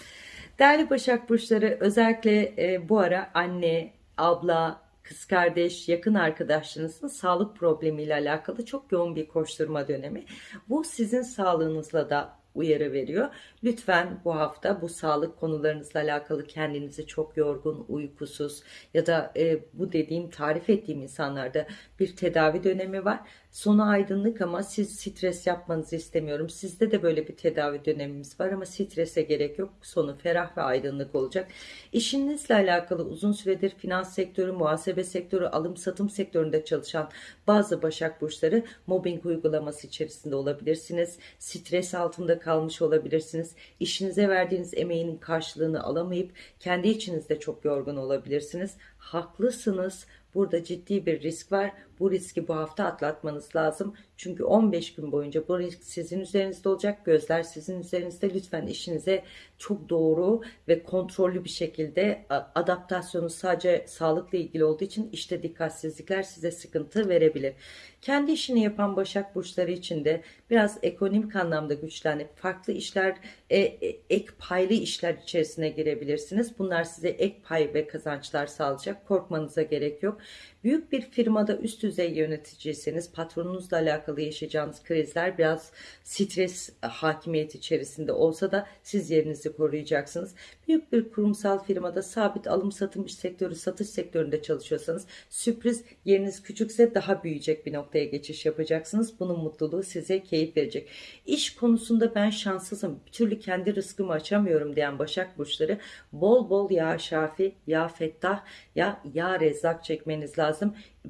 Değerli Başak Burçları özellikle e, bu ara anne, abla, kız kardeş, yakın arkadaşlarınızın sağlık problemiyle alakalı çok yoğun bir koşturma dönemi. Bu sizin sağlığınızla da uyarı veriyor. Lütfen bu hafta bu sağlık konularınızla alakalı kendinizi çok yorgun, uykusuz ya da e, bu dediğim tarif ettiğim insanlarda bir tedavi dönemi var. Sonu aydınlık ama siz stres yapmanızı istemiyorum. Sizde de böyle bir tedavi dönemimiz var ama strese gerek yok. Sonu ferah ve aydınlık olacak. İşinizle alakalı uzun süredir finans sektörü, muhasebe sektörü, alım satım sektöründe çalışan bazı başak burçları mobbing uygulaması içerisinde olabilirsiniz. Stres altında kalmış olabilirsiniz. İşinize verdiğiniz emeğinin karşılığını alamayıp kendi içinizde çok yorgun olabilirsiniz. Haklısınız. Burada ciddi bir risk var. Bu riski bu hafta atlatmanız lazım. Çünkü 15 gün boyunca bu risk sizin üzerinizde olacak. Gözler sizin üzerinizde. Lütfen işinize çok doğru ve kontrollü bir şekilde adaptasyonu sadece sağlıkla ilgili olduğu için işte dikkatsizlikler size sıkıntı verebilir. Kendi işini yapan Başak Burçları için de biraz ekonomik anlamda güçlenip farklı işler, e, e, ek paylı işler içerisine girebilirsiniz. Bunlar size ek pay ve kazançlar sağlayacak. Korkmanıza gerek yok. Büyük bir firmada üst düzey yöneticiyseniz patronunuzla alakalı yaşayacağınız krizler biraz stres hakimiyeti içerisinde olsa da siz yerinizi koruyacaksınız. Büyük bir kurumsal firmada sabit alım satım sektörü satış sektöründe çalışıyorsanız sürpriz yeriniz küçükse daha büyüyecek bir noktaya geçiş yapacaksınız. Bunun mutluluğu size keyif verecek. İş konusunda ben şanssızım. Bir türlü kendi rızkımı açamıyorum diyen Başak Burçları bol bol ya Şafi, ya Fettah, ya ya Rezzak çekmeniz lazım.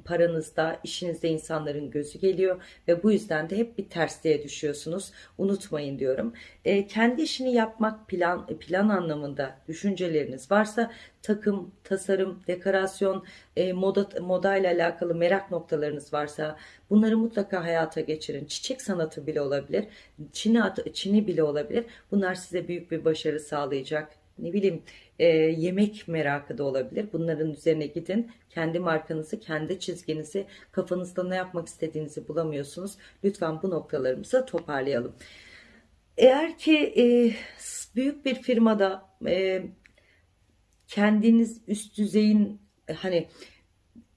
Paranızda, işinizde insanların gözü geliyor ve bu yüzden de hep bir tersliğe düşüyorsunuz. Unutmayın diyorum. E, kendi işini yapmak plan plan anlamında düşünceleriniz varsa takım, tasarım, dekorasyon, e, moda moda ile alakalı merak noktalarınız varsa bunları mutlaka hayata geçirin. Çiçek sanatı bile olabilir, çini çini bile olabilir. Bunlar size büyük bir başarı sağlayacak ne bileyim e, yemek merakı da olabilir. Bunların üzerine gidin. Kendi markanızı, kendi çizginizi, kafanızda ne yapmak istediğinizi bulamıyorsunuz. Lütfen bu noktalarımızı toparlayalım. Eğer ki e, büyük bir firmada e, kendiniz üst düzeyin e, hani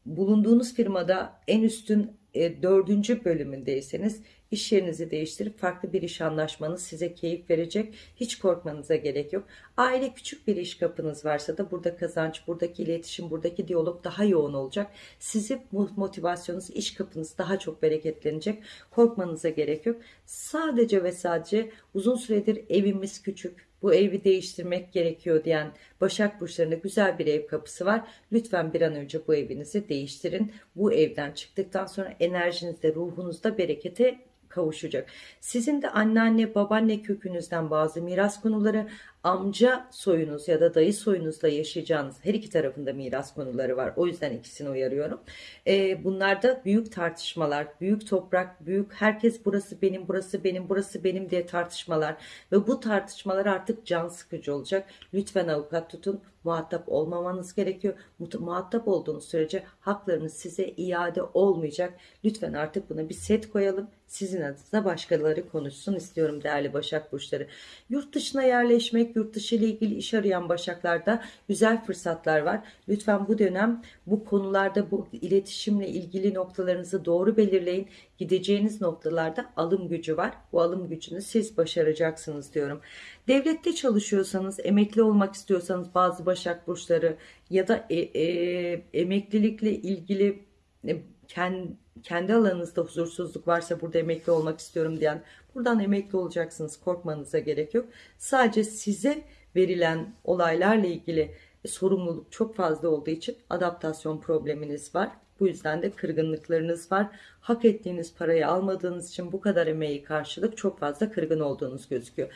bulunduğunuz firmada en üstün e, dördüncü bölümündeyseniz İş yerinizi değiştirip farklı bir iş anlaşmanız size keyif verecek. Hiç korkmanıza gerek yok. Aile küçük bir iş kapınız varsa da burada kazanç, buradaki iletişim, buradaki diyalog daha yoğun olacak. Sizi motivasyonunuz, iş kapınız daha çok bereketlenecek. Korkmanıza gerek yok. Sadece ve sadece uzun süredir evimiz küçük, bu evi değiştirmek gerekiyor diyen Başak Burçları'nda güzel bir ev kapısı var. Lütfen bir an önce bu evinizi değiştirin. Bu evden çıktıktan sonra enerjinizde, ruhunuzda berekete kavuşacak. Sizin de anneanne, babaanne kökünüzden bazı miras konuları, amca soyunuz ya da dayı soyunuzda yaşayacağınız her iki tarafında miras konuları var. O yüzden ikisini uyarıyorum. Ee, bunlarda büyük tartışmalar, büyük toprak, büyük herkes burası benim, burası benim, burası benim diye tartışmalar ve bu tartışmalar artık can sıkıcı olacak. Lütfen avukat tutun. Muhatap olmamanız gerekiyor. Mu- Muhatap olduğunuz sürece haklarınız size iade olmayacak. Lütfen artık buna bir set koyalım. Sizin adınıza başkaları konuşsun istiyorum değerli Başak Burçları. Yurt dışına yerleşmek, yurt dışı ile ilgili iş arayan Başaklarda güzel fırsatlar var. Lütfen bu dönem bu konularda bu iletişimle ilgili noktalarınızı doğru belirleyin. Gideceğiniz noktalarda alım gücü var. Bu alım gücünü siz başaracaksınız diyorum. Devlette çalışıyorsanız, emekli olmak istiyorsanız bazı Başak Burçları ya da e, e, emeklilikle ilgili e, kendi, kendi alanınızda huzursuzluk varsa burada emekli olmak istiyorum diyen buradan emekli olacaksınız korkmanıza gerek yok. Sadece size verilen olaylarla ilgili sorumluluk çok fazla olduğu için adaptasyon probleminiz var. Bu yüzden de kırgınlıklarınız var. Hak ettiğiniz parayı almadığınız için bu kadar emeği karşılık çok fazla kırgın olduğunuz gözüküyor.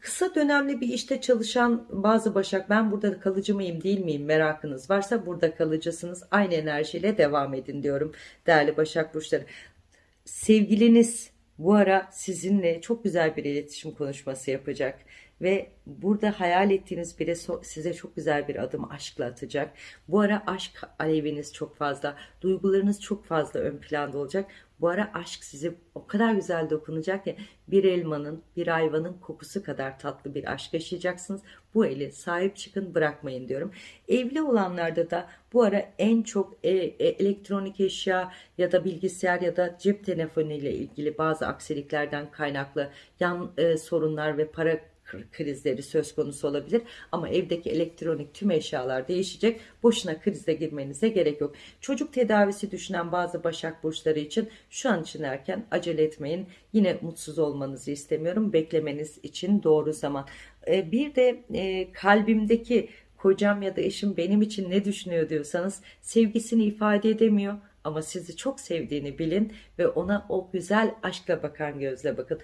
Kısa dönemli bir işte çalışan bazı başak ben burada kalıcı mıyım değil miyim merakınız varsa burada kalıcısınız. Aynı enerjiyle devam edin diyorum değerli başak burçları. Sevgiliniz bu ara sizinle çok güzel bir iletişim konuşması yapacak ve burada hayal ettiğiniz biri size çok güzel bir adım aşkla atacak. Bu ara aşk aleviniz çok fazla, duygularınız çok fazla ön planda olacak. Bu ara aşk size o kadar güzel dokunacak ki bir elmanın, bir ayvanın kokusu kadar tatlı bir aşk yaşayacaksınız. Bu eli sahip çıkın bırakmayın diyorum. Evli olanlarda da bu ara en çok e- e- elektronik eşya ya da bilgisayar ya da cep telefonu ile ilgili bazı aksiliklerden kaynaklı yan e, sorunlar ve para krizleri söz konusu olabilir. Ama evdeki elektronik tüm eşyalar değişecek. Boşuna krize girmenize gerek yok. Çocuk tedavisi düşünen bazı Başak Burçları için şu an için erken acele etmeyin. Yine mutsuz olmanızı istemiyorum. Beklemeniz için doğru zaman. Ee, bir de e, kalbimdeki kocam ya da eşim benim için ne düşünüyor diyorsanız sevgisini ifade edemiyor ama sizi çok sevdiğini bilin ve ona o güzel aşkla bakan gözle bakın.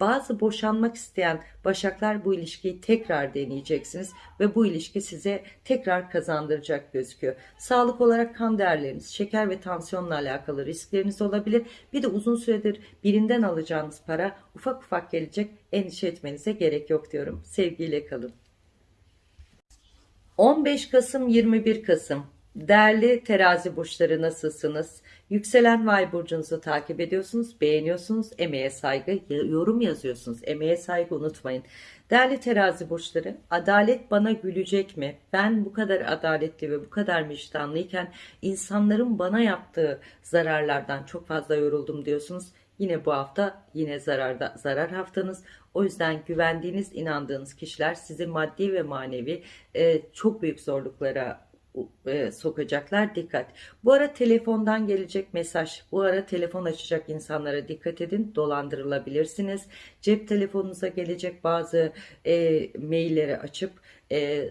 Bazı boşanmak isteyen başaklar bu ilişkiyi tekrar deneyeceksiniz ve bu ilişki size tekrar kazandıracak gözüküyor. Sağlık olarak kan değerleriniz, şeker ve tansiyonla alakalı riskleriniz olabilir. Bir de uzun süredir birinden alacağınız para ufak ufak gelecek. Endişe etmenize gerek yok diyorum. Sevgiyle kalın. 15 Kasım 21 Kasım Değerli terazi burçları nasılsınız? Yükselen Vay burcunuzu takip ediyorsunuz, beğeniyorsunuz, emeğe saygı, yorum yazıyorsunuz. Emeğe saygı unutmayın. Değerli terazi burçları, adalet bana gülecek mi? Ben bu kadar adaletli ve bu kadar vicdanlıyken insanların bana yaptığı zararlardan çok fazla yoruldum diyorsunuz. Yine bu hafta yine zararda zarar haftanız. O yüzden güvendiğiniz, inandığınız kişiler sizi maddi ve manevi e, çok büyük zorluklara e, sokacaklar. Dikkat. Bu ara telefondan gelecek mesaj, bu ara telefon açacak insanlara dikkat edin. Dolandırılabilirsiniz. Cep telefonunuza gelecek bazı e, mailleri açıp e,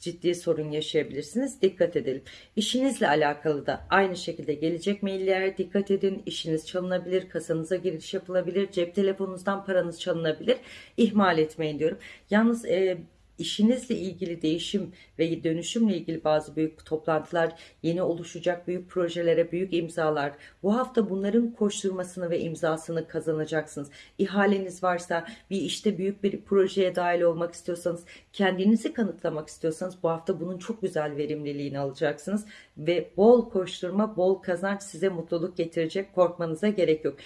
ciddi sorun yaşayabilirsiniz. Dikkat edelim. İşinizle alakalı da aynı şekilde gelecek maillere dikkat edin. İşiniz çalınabilir, kasanıza giriş yapılabilir, cep telefonunuzdan paranız çalınabilir. İhmal etmeyin diyorum. Yalnız e, işinizle ilgili değişim ve dönüşümle ilgili bazı büyük toplantılar, yeni oluşacak büyük projelere büyük imzalar. Bu hafta bunların koşturmasını ve imzasını kazanacaksınız. İhaleniz varsa bir işte büyük bir projeye dahil olmak istiyorsanız, kendinizi kanıtlamak istiyorsanız bu hafta bunun çok güzel verimliliğini alacaksınız ve bol koşturma, bol kazanç size mutluluk getirecek. Korkmanıza gerek yok.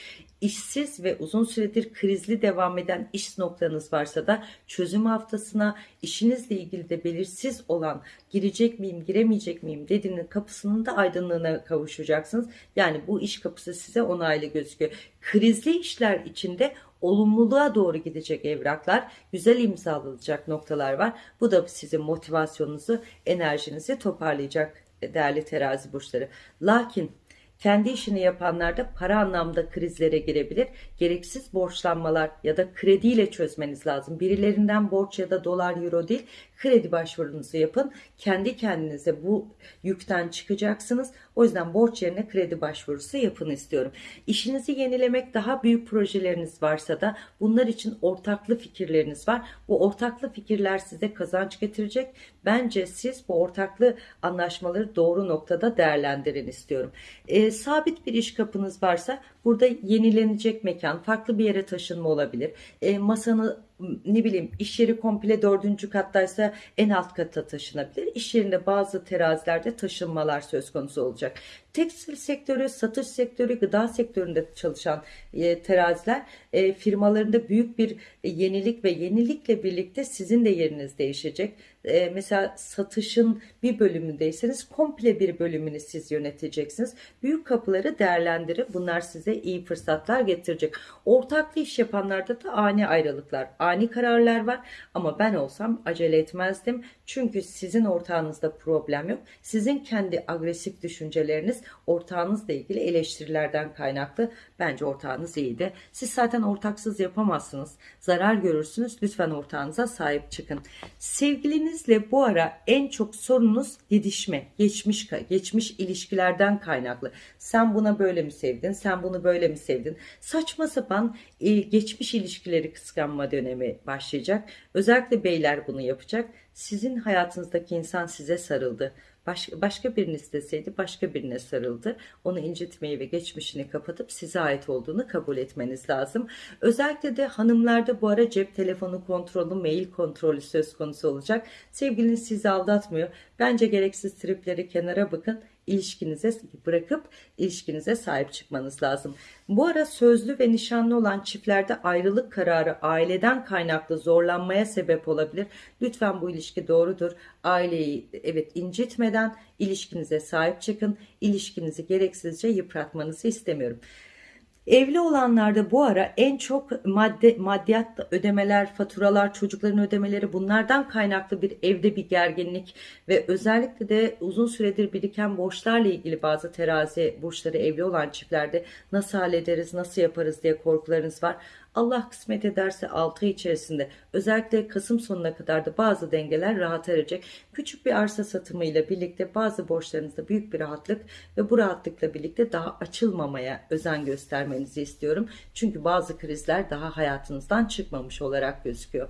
İşsiz ve uzun süredir krizli devam eden iş noktanız varsa da çözüm haftasına işinizle ilgili de belirsiz olan girecek miyim giremeyecek miyim dediğinin kapısının da aydınlığına kavuşacaksınız. Yani bu iş kapısı size onaylı gözüküyor. Krizli işler içinde olumluluğa doğru gidecek evraklar, güzel imzalanacak noktalar var. Bu da sizin motivasyonunuzu, enerjinizi toparlayacak değerli terazi burçları. Lakin kendi işini yapanlarda para anlamda krizlere girebilir. Gereksiz borçlanmalar ya da krediyle çözmeniz lazım. Birilerinden borç ya da dolar euro değil kredi başvurunuzu yapın. Kendi kendinize bu yükten çıkacaksınız. O yüzden borç yerine kredi başvurusu yapın istiyorum. İşinizi yenilemek daha büyük projeleriniz varsa da bunlar için ortaklı fikirleriniz var. Bu ortaklı fikirler size kazanç getirecek. Bence siz bu ortaklı anlaşmaları doğru noktada değerlendirin istiyorum. E, sabit bir iş kapınız varsa burada yenilenecek mekan, farklı bir yere taşınma olabilir. E, masanı ne bileyim iş yeri komple dördüncü kattaysa en alt kata taşınabilir. İş yerinde bazı terazilerde taşınmalar söz konusu olacak. Tekstil sektörü, satış sektörü, gıda sektöründe çalışan e, teraziler e, firmalarında büyük bir yenilik ve yenilikle birlikte sizin de yeriniz değişecek. E, mesela satışın bir bölümündeyseniz komple bir bölümünü siz yöneteceksiniz. Büyük kapıları değerlendirin. Bunlar size iyi fırsatlar getirecek. Ortaklı iş yapanlarda da ani ayrılıklar, ani kararlar var. Ama ben olsam acele etmezdim. Çünkü sizin ortağınızda problem yok. Sizin kendi agresif düşünceleriniz ortağınızla ilgili eleştirilerden kaynaklı. Bence ortağınız iyiydi. Siz zaten ortaksız yapamazsınız. Zarar görürsünüz. Lütfen ortağınıza sahip çıkın. Sevgilinizle bu ara en çok sorununuz didişme, geçmiş geçmiş ilişkilerden kaynaklı. Sen buna böyle mi sevdin? Sen bunu böyle mi sevdin? Saçma sapan e, geçmiş ilişkileri kıskanma dönemi başlayacak. Özellikle beyler bunu yapacak. Sizin hayatınızdaki insan size sarıldı. Baş, başka birini isteseydi başka birine sarıldı. Onu incitmeyi ve geçmişini kapatıp size ait olduğunu kabul etmeniz lazım. Özellikle de hanımlarda bu ara cep telefonu kontrolü, mail kontrolü söz konusu olacak. Sevgiliniz sizi aldatmıyor. Bence gereksiz tripleri kenara bakın ilişkinize bırakıp ilişkinize sahip çıkmanız lazım. Bu ara sözlü ve nişanlı olan çiftlerde ayrılık kararı aileden kaynaklı zorlanmaya sebep olabilir. Lütfen bu ilişki doğrudur. Aileyi evet incitmeden ilişkinize sahip çıkın. İlişkinizi gereksizce yıpratmanızı istemiyorum. Evli olanlarda bu ara en çok madde maddiyat ödemeler, faturalar, çocukların ödemeleri bunlardan kaynaklı bir evde bir gerginlik ve özellikle de uzun süredir biriken borçlarla ilgili bazı terazi borçları evli olan çiftlerde nasıl hallederiz, nasıl yaparız diye korkularınız var. Allah kısmet ederse 6 ay içerisinde özellikle Kasım sonuna kadar da bazı dengeler rahat erecek. Küçük bir arsa satımıyla birlikte bazı borçlarınızda büyük bir rahatlık ve bu rahatlıkla birlikte daha açılmamaya özen göstermenizi istiyorum. Çünkü bazı krizler daha hayatınızdan çıkmamış olarak gözüküyor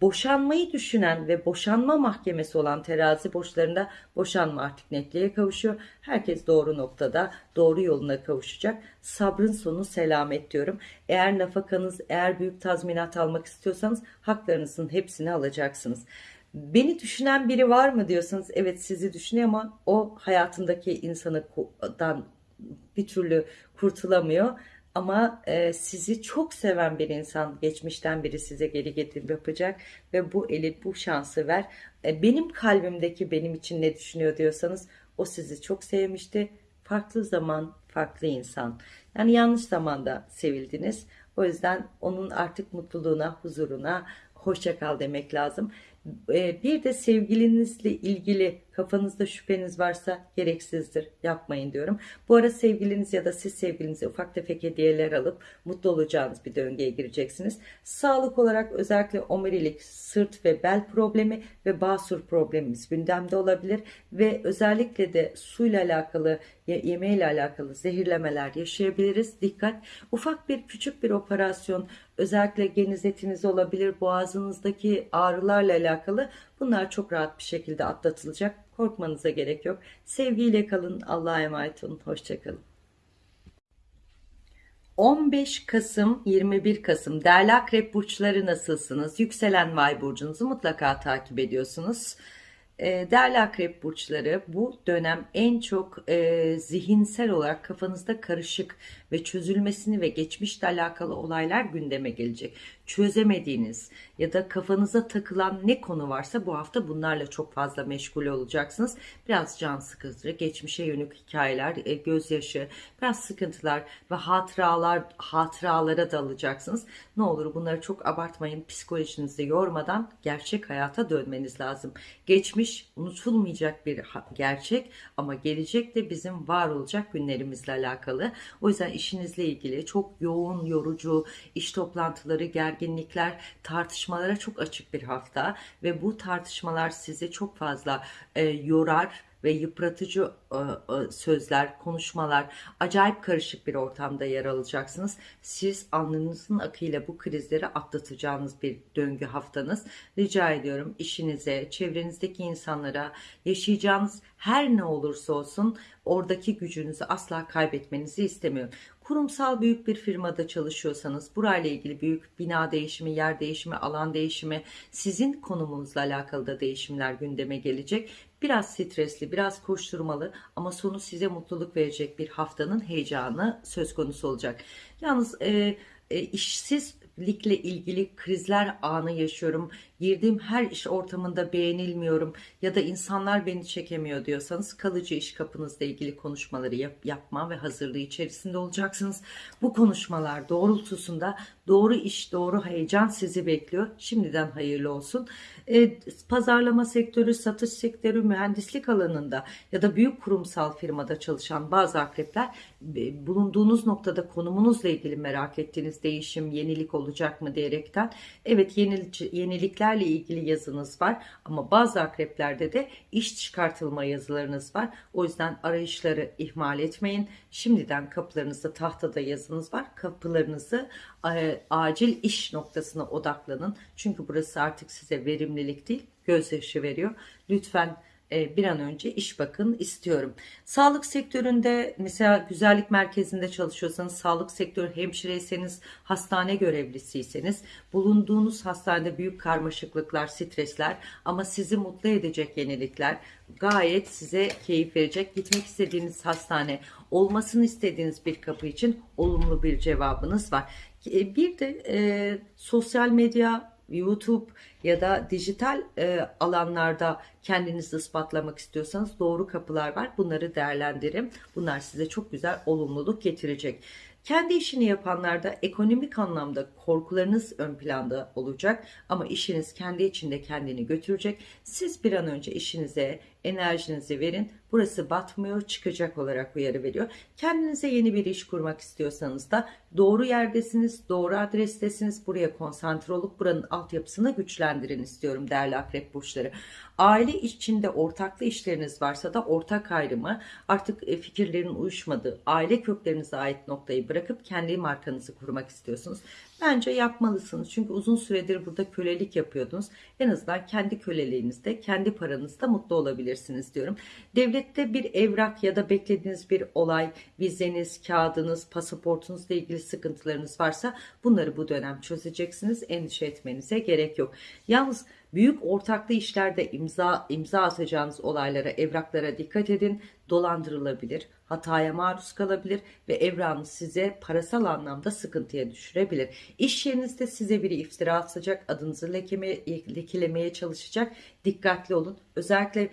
boşanmayı düşünen ve boşanma mahkemesi olan terazi borçlarında boşanma artık netliğe kavuşuyor. Herkes doğru noktada, doğru yoluna kavuşacak. Sabrın sonu selamet diyorum. Eğer nafakanız, eğer büyük tazminat almak istiyorsanız haklarınızın hepsini alacaksınız. Beni düşünen biri var mı diyorsanız evet sizi düşünüyor ama o hayatındaki insanıdan bir türlü kurtulamıyor ama e, sizi çok seven bir insan geçmişten biri size geri getirip yapacak ve bu eli bu şansı ver. E, benim kalbimdeki benim için ne düşünüyor diyorsanız o sizi çok sevmişti. Farklı zaman, farklı insan. Yani yanlış zamanda sevildiniz. O yüzden onun artık mutluluğuna, huzuruna hoşça kal demek lazım. E, bir de sevgilinizle ilgili Kafanızda şüpheniz varsa gereksizdir. Yapmayın diyorum. Bu ara sevgiliniz ya da siz sevgilinize ufak tefek hediyeler alıp mutlu olacağınız bir döngüye gireceksiniz. Sağlık olarak özellikle omurilik, sırt ve bel problemi ve basur problemimiz gündemde olabilir ve özellikle de suyla alakalı yemeğiyle alakalı zehirlemeler yaşayabiliriz. Dikkat. Ufak bir küçük bir operasyon özellikle geniz etiniz olabilir. Boğazınızdaki ağrılarla alakalı bunlar çok rahat bir şekilde atlatılacak. Korkmanıza gerek yok. Sevgiyle kalın. Allah'a emanet olun. Hoşçakalın. 15 Kasım 21 Kasım değerli akrep burçları nasılsınız? Yükselen vay burcunuzu mutlaka takip ediyorsunuz. Ee, değerli akrep burçları bu dönem en çok e, zihinsel olarak kafanızda karışık ve çözülmesini ve geçmişle alakalı olaylar gündeme gelecek. Çözemediğiniz ya da kafanıza takılan ne konu varsa bu hafta bunlarla çok fazla meşgul olacaksınız. Biraz can sıkıcı, geçmişe yönelik hikayeler, e, gözyaşı, biraz sıkıntılar ve hatıralar hatıralara dalacaksınız. Ne olur bunları çok abartmayın. Psikolojinizi yormadan gerçek hayata dönmeniz lazım. Geçmiş unutulmayacak bir gerçek ama gelecek de bizim var olacak günlerimizle alakalı. O yüzden işinizle ilgili çok yoğun, yorucu iş toplantıları, gergin gerginlikler, tartışmalara çok açık bir hafta ve bu tartışmalar sizi çok fazla e, yorar ve yıpratıcı e, e, sözler, konuşmalar, acayip karışık bir ortamda yer alacaksınız. Siz alnınızın akıyla bu krizleri atlatacağınız bir döngü haftanız. Rica ediyorum işinize, çevrenizdeki insanlara, yaşayacağınız her ne olursa olsun oradaki gücünüzü asla kaybetmenizi istemiyorum. Kurumsal büyük bir firmada çalışıyorsanız burayla ilgili büyük bina değişimi, yer değişimi, alan değişimi, sizin konumunuzla alakalı da değişimler gündeme gelecek. Biraz stresli, biraz koşturmalı ama sonu size mutluluk verecek bir haftanın heyecanı söz konusu olacak. Yalnız e, e, işsizlikle ilgili krizler anı yaşıyorum. Girdiğim her iş ortamında beğenilmiyorum ya da insanlar beni çekemiyor diyorsanız kalıcı iş kapınızla ilgili konuşmaları yap, yapma ve hazırlığı içerisinde olacaksınız. Bu konuşmalar doğrultusunda doğru iş, doğru heyecan sizi bekliyor. Şimdiden hayırlı olsun. E, pazarlama sektörü, satış sektörü, mühendislik alanında ya da büyük kurumsal firmada çalışan bazı akrepler e, bulunduğunuz noktada konumunuzla ilgili merak ettiğiniz değişim, yenilik olacak mı diyerekten evet yenilik, yeniliklerle ilgili yazınız var ama bazı akreplerde de iş çıkartılma yazılarınız var. O yüzden arayışları ihmal etmeyin. Şimdiden kapılarınızda tahtada yazınız var. Kapılarınızı e, acil iş noktasına odaklanın. Çünkü burası artık size verimlilik değil, gözyaşı veriyor. Lütfen bir an önce iş bakın istiyorum. Sağlık sektöründe mesela güzellik merkezinde çalışıyorsanız, sağlık sektörü hemşireyseniz, hastane görevlisiyseniz, bulunduğunuz hastanede büyük karmaşıklıklar, stresler ama sizi mutlu edecek yenilikler, gayet size keyif verecek. Gitmek istediğiniz hastane, olmasını istediğiniz bir kapı için olumlu bir cevabınız var. E, bir de e, sosyal medya, YouTube ya da dijital e, alanlarda kendinizi ispatlamak istiyorsanız doğru kapılar var. Bunları değerlendirin. Bunlar size çok güzel olumluluk getirecek. Kendi işini yapanlarda ekonomik anlamda korkularınız ön planda olacak ama işiniz kendi içinde kendini götürecek. Siz bir an önce işinize enerjinizi verin. Burası batmıyor, çıkacak olarak uyarı veriyor. Kendinize yeni bir iş kurmak istiyorsanız da doğru yerdesiniz, doğru adrestesiniz. Buraya konsantre olup buranın altyapısını güçlendirin istiyorum değerli akrep burçları. Aile içinde ortaklı işleriniz varsa da ortak ayrımı artık e, fikirlerin uyuşmadığı, aile köklerinize ait noktayı bırakıp kendi markanızı kurmak istiyorsunuz. Bence yapmalısınız. Çünkü uzun süredir burada kölelik yapıyordunuz. En azından kendi köleliğinizde, kendi paranızda mutlu olabilirsiniz diyorum. Devlette bir evrak ya da beklediğiniz bir olay, vizeniz, kağıdınız, pasaportunuzla ilgili sıkıntılarınız varsa bunları bu dönem çözeceksiniz. Endişe etmenize gerek yok. Yalnız büyük ortaklı işlerde imza imza atacağınız olaylara, evraklara dikkat edin. Dolandırılabilir, hataya maruz kalabilir ve evranız size parasal anlamda sıkıntıya düşürebilir. İş yerinizde size biri iftira atacak, adınızı lekeme, lekelemeye çalışacak. Dikkatli olun. Özellikle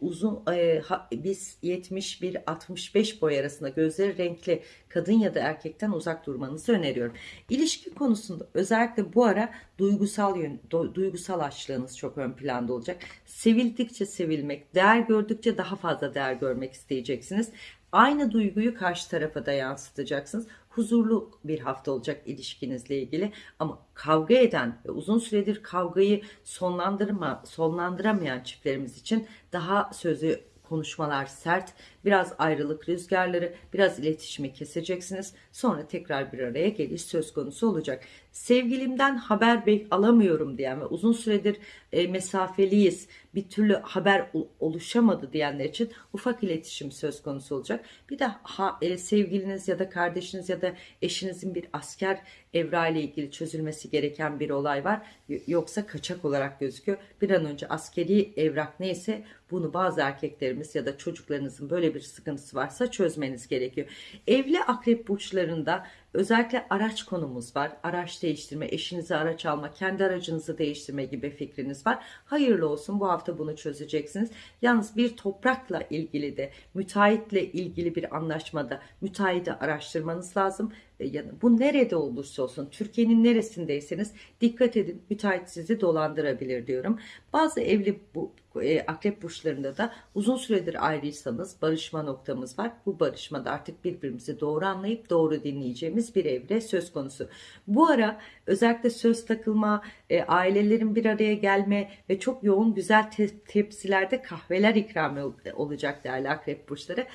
uzun e, ha, biz 71-65 boy arasında gözleri renkli kadın ya da erkekten uzak durmanızı öneriyorum. İlişki konusunda özellikle bu ara duygusal yön, do, duygusal açlığınız çok ön planda olacak. Sevildikçe sevilmek, değer gördükçe daha fazla değer görmek isteyeceksiniz. Aynı duyguyu karşı tarafa da yansıtacaksınız. Huzurlu bir hafta olacak ilişkinizle ilgili ama kavga eden ve uzun süredir kavgayı sonlandırma, sonlandıramayan çiftlerimiz için daha sözü konuşmalar sert, biraz ayrılık rüzgarları, biraz iletişimi keseceksiniz. Sonra tekrar bir araya geliş söz konusu olacak. Sevgilimden haber alamıyorum diyen ve uzun süredir e, mesafeliyiz, bir türlü haber oluşamadı diyenler için ufak iletişim söz konusu olacak. Bir de ha, e, sevgiliniz ya da kardeşiniz ya da eşinizin bir asker evra ile ilgili çözülmesi gereken bir olay var. Yoksa kaçak olarak gözüküyor. Bir an önce askeri evrak neyse bunu bazı erkeklerimiz ya da çocuklarınızın böyle bir sıkıntısı varsa çözmeniz gerekiyor. Evli akrep burçlarında Özellikle araç konumuz var. Araç değiştirme, eşinize araç alma, kendi aracınızı değiştirme gibi fikriniz var. Hayırlı olsun bu hafta bunu çözeceksiniz. Yalnız bir toprakla ilgili de müteahhitle ilgili bir anlaşmada müteahhidi araştırmanız lazım. E, bu nerede olursa olsun Türkiye'nin neresindeyseniz dikkat edin müteahhit sizi dolandırabilir diyorum. Bazı evli bu e, akrep burçlarında da uzun süredir ayrıysanız barışma noktamız var. Bu barışmada artık birbirimizi doğru anlayıp doğru dinleyeceğimiz bir evre söz konusu. Bu ara özellikle söz takılma, e, ailelerin bir araya gelme ve çok yoğun güzel te- tepsilerde kahveler ikram ol- olacak değerli akrep burçları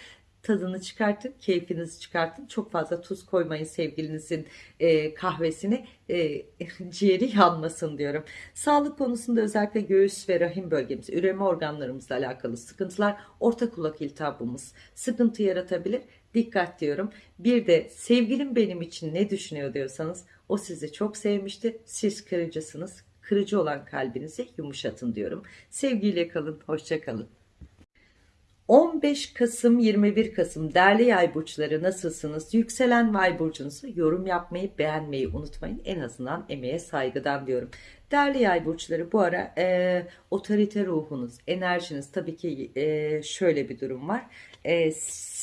tadını çıkartın, keyfinizi çıkartın. Çok fazla tuz koymayın sevgilinizin e, kahvesine. E, ciğeri yanmasın diyorum. Sağlık konusunda özellikle göğüs ve rahim bölgemiz, üreme organlarımızla alakalı sıkıntılar, orta kulak iltihabımız sıkıntı yaratabilir. Dikkat diyorum. Bir de sevgilim benim için ne düşünüyor diyorsanız o sizi çok sevmişti. Siz kırıcısınız. Kırıcı olan kalbinizi yumuşatın diyorum. Sevgiyle kalın. Hoşça kalın. 15 Kasım 21 Kasım değerli yay burçları nasılsınız? Yükselen yay burcunuzu yorum yapmayı beğenmeyi unutmayın. En azından emeğe saygıdan diyorum. Değerli yay burçları bu ara e, otorite ruhunuz, enerjiniz tabii ki e, şöyle bir durum var. E,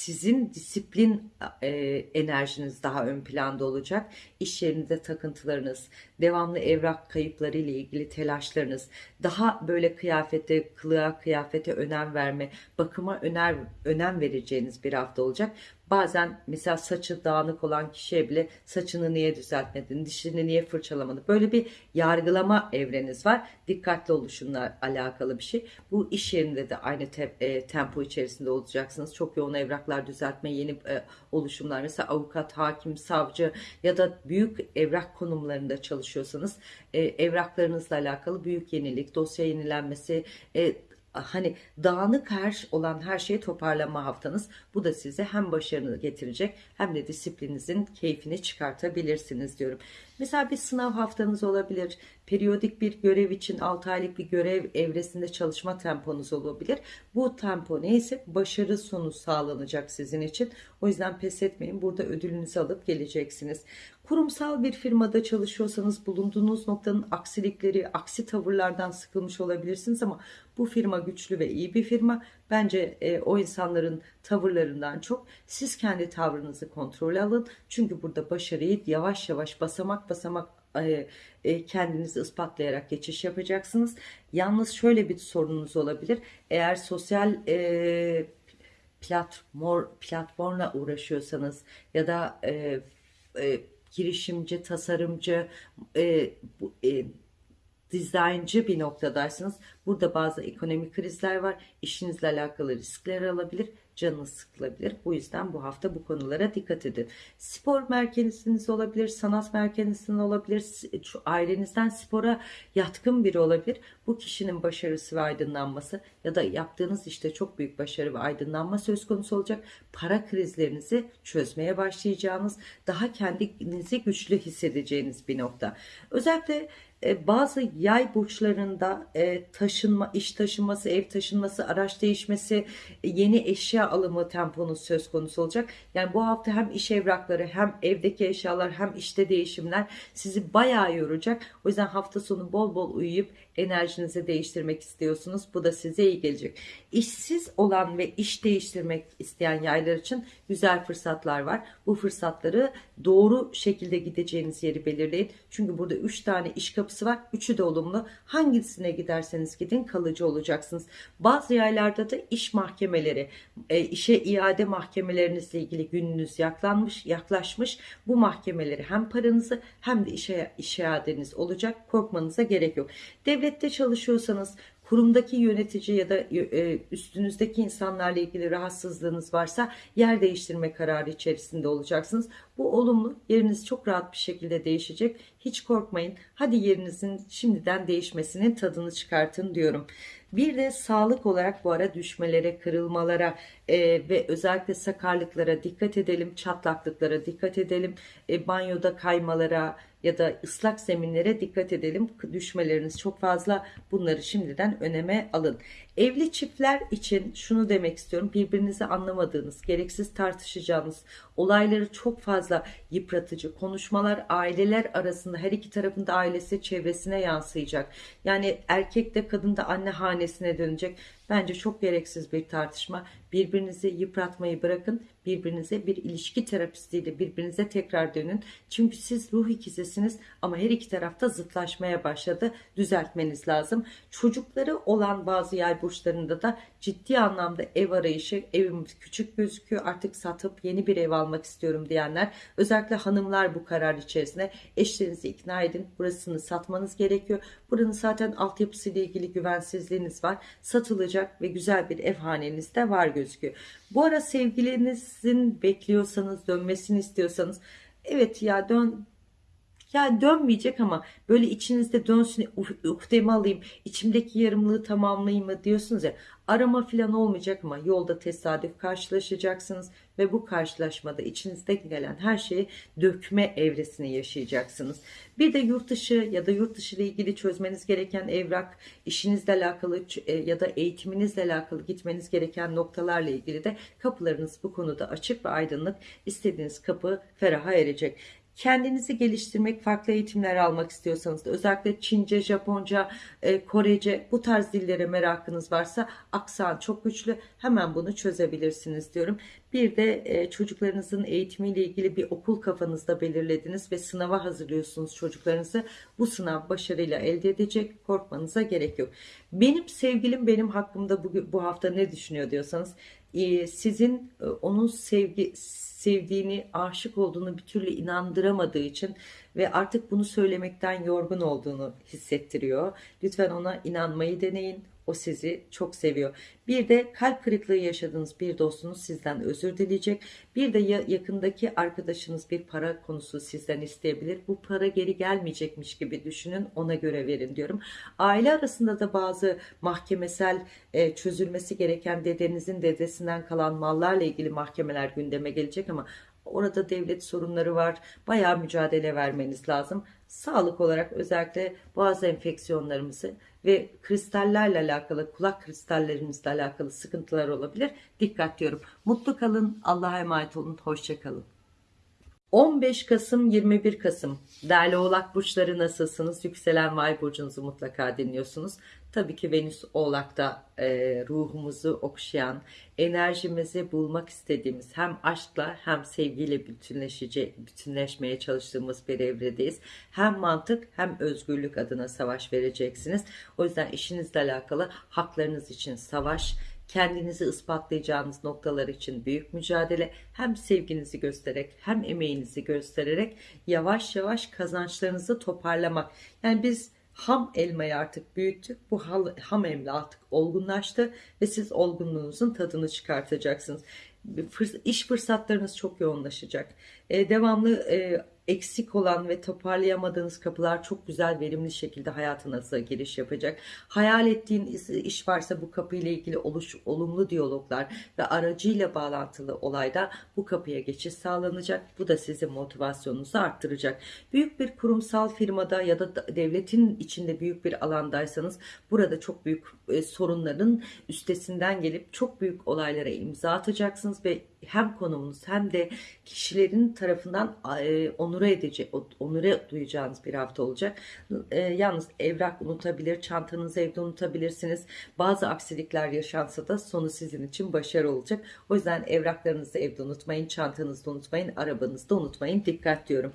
sizin disiplin e, enerjiniz daha ön planda olacak. İş yerinde takıntılarınız, devamlı evrak kayıpları ile ilgili telaşlarınız, daha böyle kıyafete, kılığa, kıyafete önem verme, bakıma öner, önem vereceğiniz bir hafta olacak. Bazen mesela saçı dağınık olan kişiye bile saçını niye düzeltmedin, dişini niye fırçalamadın? Böyle bir yargılama evreniz var. Dikkatli oluşunla alakalı bir şey. Bu iş yerinde de aynı te- e, tempo içerisinde olacaksınız. Çok yoğun evraklar düzeltme, yeni e, oluşumlar. Mesela avukat, hakim, savcı ya da büyük evrak konumlarında çalışıyorsanız e, evraklarınızla alakalı büyük yenilik, dosya yenilenmesi, e, hani dağınık her olan her şeyi toparlama haftanız. Bu da size hem başarını getirecek hem de disiplininizin keyfini çıkartabilirsiniz diyorum. Mesela bir sınav haftanız olabilir. Periyodik bir görev için 6 aylık bir görev evresinde çalışma temponuz olabilir. Bu tempo neyse başarı sonu sağlanacak sizin için. O yüzden pes etmeyin. Burada ödülünüzü alıp geleceksiniz. Kurumsal bir firmada çalışıyorsanız bulunduğunuz noktanın aksilikleri, aksi tavırlardan sıkılmış olabilirsiniz ama bu firma güçlü ve iyi bir firma. Bence e, o insanların tavırlarından çok siz kendi tavrınızı kontrol alın. Çünkü burada başarıyı yavaş yavaş basamak basamak e, e, kendinizi ispatlayarak geçiş yapacaksınız. Yalnız şöyle bir sorununuz olabilir. Eğer sosyal e, platform platformla uğraşıyorsanız ya da e, e, girişimci, tasarımcı, e, bu, e, dizayncı bir noktadaysınız. Burada bazı ekonomik krizler var. İşinizle alakalı riskler alabilir. Canınız sıkılabilir. Bu yüzden bu hafta bu konulara dikkat edin. Spor merkeziniz olabilir, sanat merkeziniz olabilir, ailenizden spora yatkın biri olabilir. Bu kişinin başarısı ve aydınlanması ya da yaptığınız işte çok büyük başarı ve aydınlanma söz konusu olacak. Para krizlerinizi çözmeye başlayacağınız, daha kendinizi güçlü hissedeceğiniz bir nokta. Özellikle bazı yay burçlarında e, taşınma, iş taşınması, ev taşınması, araç değişmesi, e, yeni eşya alımı temponuz söz konusu olacak. Yani bu hafta hem iş evrakları hem evdeki eşyalar hem işte değişimler sizi bayağı yoracak. O yüzden hafta sonu bol bol uyuyup enerjinizi değiştirmek istiyorsunuz. Bu da size iyi gelecek. İşsiz olan ve iş değiştirmek isteyen yaylar için güzel fırsatlar var. Bu fırsatları doğru şekilde gideceğiniz yeri belirleyin. Çünkü burada 3 tane iş kapısı var. Üçü de olumlu. Hangisine giderseniz gidin kalıcı olacaksınız. Bazı yaylarda da iş mahkemeleri, e, işe iade mahkemelerinizle ilgili gününüz yaklanmış, yaklaşmış. Bu mahkemeleri hem paranızı hem de işe, iş iadeniz olacak. Korkmanıza gerek yok. Devlette çalışıyorsanız kurumdaki yönetici ya da e, üstünüzdeki insanlarla ilgili rahatsızlığınız varsa yer değiştirme kararı içerisinde olacaksınız. Bu olumlu. Yeriniz çok rahat bir şekilde değişecek. Hiç korkmayın. Hadi yerinizin şimdiden değişmesinin tadını çıkartın diyorum. Bir de sağlık olarak bu ara düşmelere, kırılmalara e, ve özellikle sakarlıklara dikkat edelim, çatlaklıklara dikkat edelim, e, banyoda kaymalara ya da ıslak zeminlere dikkat edelim. Düşmeleriniz çok fazla. Bunları şimdiden öneme alın. Evli çiftler için şunu demek istiyorum. Birbirinizi anlamadığınız, gereksiz tartışacağınız, olayları çok fazla yıpratıcı konuşmalar aileler arasında her iki tarafında ailesi çevresine yansıyacak. Yani erkek de kadın da anne hanesine dönecek Bence çok gereksiz bir tartışma. Birbirinizi yıpratmayı bırakın. Birbirinize bir ilişki terapistiyle birbirinize tekrar dönün. Çünkü siz ruh ikizisiniz ama her iki tarafta zıtlaşmaya başladı. Düzeltmeniz lazım. Çocukları olan bazı yay burçlarında da ciddi anlamda ev arayışı, evim küçük gözüküyor artık satıp yeni bir ev almak istiyorum diyenler. Özellikle hanımlar bu karar içerisinde eşlerinizi ikna edin. Burasını satmanız gerekiyor. Buranın zaten altyapısıyla ilgili güvensizliğiniz var. Satılacak ve güzel bir ev haneniz de var gözüküyor. Bu ara sevgilinizin bekliyorsanız, dönmesini istiyorsanız evet ya dön ya dönmeyecek ama böyle içinizde dönsün ukdemi alayım içimdeki yarımlığı tamamlayayım mı diyorsunuz ya arama falan olmayacak ama yolda tesadüf karşılaşacaksınız ve bu karşılaşmada içinizde gelen her şeyi dökme evresini yaşayacaksınız. Bir de yurt dışı ya da yurt dışı ile ilgili çözmeniz gereken evrak, işinizle alakalı e, ya da eğitiminizle alakalı gitmeniz gereken noktalarla ilgili de kapılarınız bu konuda açık ve aydınlık. İstediğiniz kapı feraha erecek. Kendinizi geliştirmek, farklı eğitimler almak istiyorsanız da özellikle Çince, Japonca, e, Korece bu tarz dillere merakınız varsa aksan çok güçlü hemen bunu çözebilirsiniz diyorum. Bir de e, çocuklarınızın eğitimiyle ilgili bir okul kafanızda belirlediniz ve sınava hazırlıyorsunuz çocuklarınızı. Bu sınav başarıyla elde edecek korkmanıza gerek yok. Benim sevgilim benim hakkımda bu, bu hafta ne düşünüyor diyorsanız e, sizin e, onun sevgi sevdiğini, aşık olduğunu bir türlü inandıramadığı için ve artık bunu söylemekten yorgun olduğunu hissettiriyor. Lütfen ona inanmayı deneyin. O sizi çok seviyor. Bir de kalp kırıklığı yaşadığınız bir dostunuz sizden özür dileyecek. Bir de ya- yakındaki arkadaşınız bir para konusu sizden isteyebilir. Bu para geri gelmeyecekmiş gibi düşünün. Ona göre verin diyorum. Aile arasında da bazı mahkemesel e, çözülmesi gereken dedenizin dedesinden kalan mallarla ilgili mahkemeler gündeme gelecek ama Orada devlet sorunları var. Bayağı mücadele vermeniz lazım. Sağlık olarak özellikle boğaz enfeksiyonlarımızı ve kristallerle alakalı, kulak kristallerinizle alakalı sıkıntılar olabilir. Dikkat diyorum. Mutlu kalın. Allah'a emanet olun. Hoşça kalın. 15 Kasım 21 Kasım değerli oğlak burçları nasılsınız? Yükselen Vay burcunuzu mutlaka dinliyorsunuz. Tabii ki Venüs oğlakta e, ruhumuzu okşayan, enerjimizi bulmak istediğimiz hem aşkla hem sevgiyle bütünleşici, bütünleşmeye çalıştığımız bir evredeyiz. Hem mantık hem özgürlük adına savaş vereceksiniz. O yüzden işinizle alakalı haklarınız için savaş, kendinizi ispatlayacağınız noktalar için büyük mücadele hem sevginizi göstererek hem emeğinizi göstererek yavaş yavaş kazançlarınızı toparlamak. Yani biz ham elmayı artık büyüttük. Bu ham elma artık olgunlaştı ve siz olgunluğunuzun tadını çıkartacaksınız. İş fırsatlarınız çok yoğunlaşacak. E, devamlı e, eksik olan ve toparlayamadığınız kapılar çok güzel verimli şekilde hayatınıza giriş yapacak. Hayal ettiğin iş- varsa bu kapıyla ilgili oluş, olumlu diyaloglar ve aracıyla bağlantılı olayda bu kapıya geçiş sağlanacak. Bu da sizin motivasyonunuzu arttıracak. Büyük bir kurumsal firmada ya da- devletin içinde büyük bir alandaysanız burada çok büyük e, sorunların üstesinden gelip çok büyük olaylara imza atacaksınız ve hem konumunuz hem de kişilerin tarafından e, onure edici, onure duyacağınız bir hafta olacak. E, yalnız evrak unutabilir, çantanızı evde unutabilirsiniz. Bazı aksilikler yaşansa da sonu sizin için başarı olacak. O yüzden evraklarınızı evde unutmayın, çantanızda unutmayın, arabanızda unutmayın. Dikkat diyorum.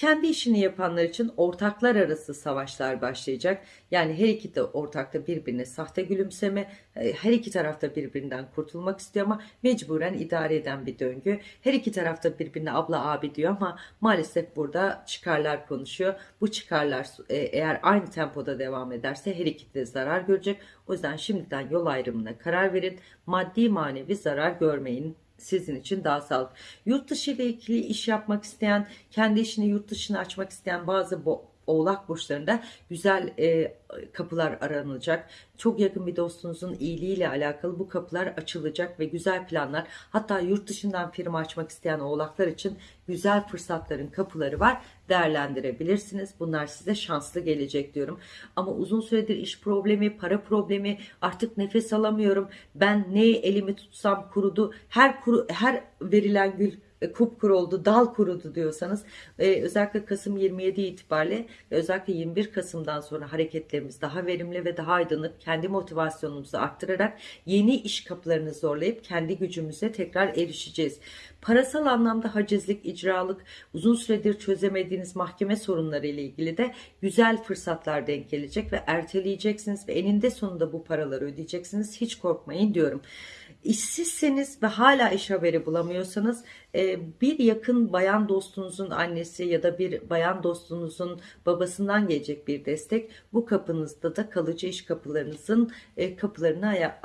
Kendi işini yapanlar için ortaklar arası savaşlar başlayacak. Yani her iki de ortakta birbirine sahte gülümseme, e, her iki tarafta birbirinden kurtulmak istiyor ama mecburen idare eden bir döngü. Her iki tarafta birbirine abla abi diyor ama maalesef burada çıkarlar konuşuyor. Bu çıkarlar e, eğer aynı tempoda devam ederse her iki de zarar görecek. O yüzden şimdiden yol ayrımına karar verin. Maddi manevi zarar görmeyin sizin için daha sağlıklı. Yurt dışı ile ilgili iş yapmak isteyen, kendi işini yurt dışına açmak isteyen bazı oğlak burçlarında güzel e, kapılar aranacak. Çok yakın bir dostunuzun iyiliğiyle alakalı bu kapılar açılacak ve güzel planlar hatta yurt dışından firma açmak isteyen oğlaklar için güzel fırsatların kapıları var. Değerlendirebilirsiniz. Bunlar size şanslı gelecek diyorum. Ama uzun süredir iş problemi, para problemi, artık nefes alamıyorum. Ben neyi elimi tutsam kurudu. Her kuru, her verilen gül e, kupkuru oldu, dal kurudu diyorsanız e, özellikle Kasım 27 itibariyle özellikle 21 Kasım'dan sonra hareketlerimiz daha verimli ve daha aydınlık kendi motivasyonumuzu arttırarak yeni iş kapılarını zorlayıp kendi gücümüze tekrar erişeceğiz. Parasal anlamda hacizlik, icralık, uzun süredir çözemediğiniz mahkeme sorunları ile ilgili de güzel fırsatlar denk gelecek ve erteleyeceksiniz ve eninde sonunda bu paraları ödeyeceksiniz. Hiç korkmayın diyorum. İşsizseniz ve hala iş haberi bulamıyorsanız e, bir yakın bayan dostunuzun annesi ya da bir bayan dostunuzun babasından gelecek bir destek bu kapınızda da kalıcı iş kapılarınızın e, kapılarını aya-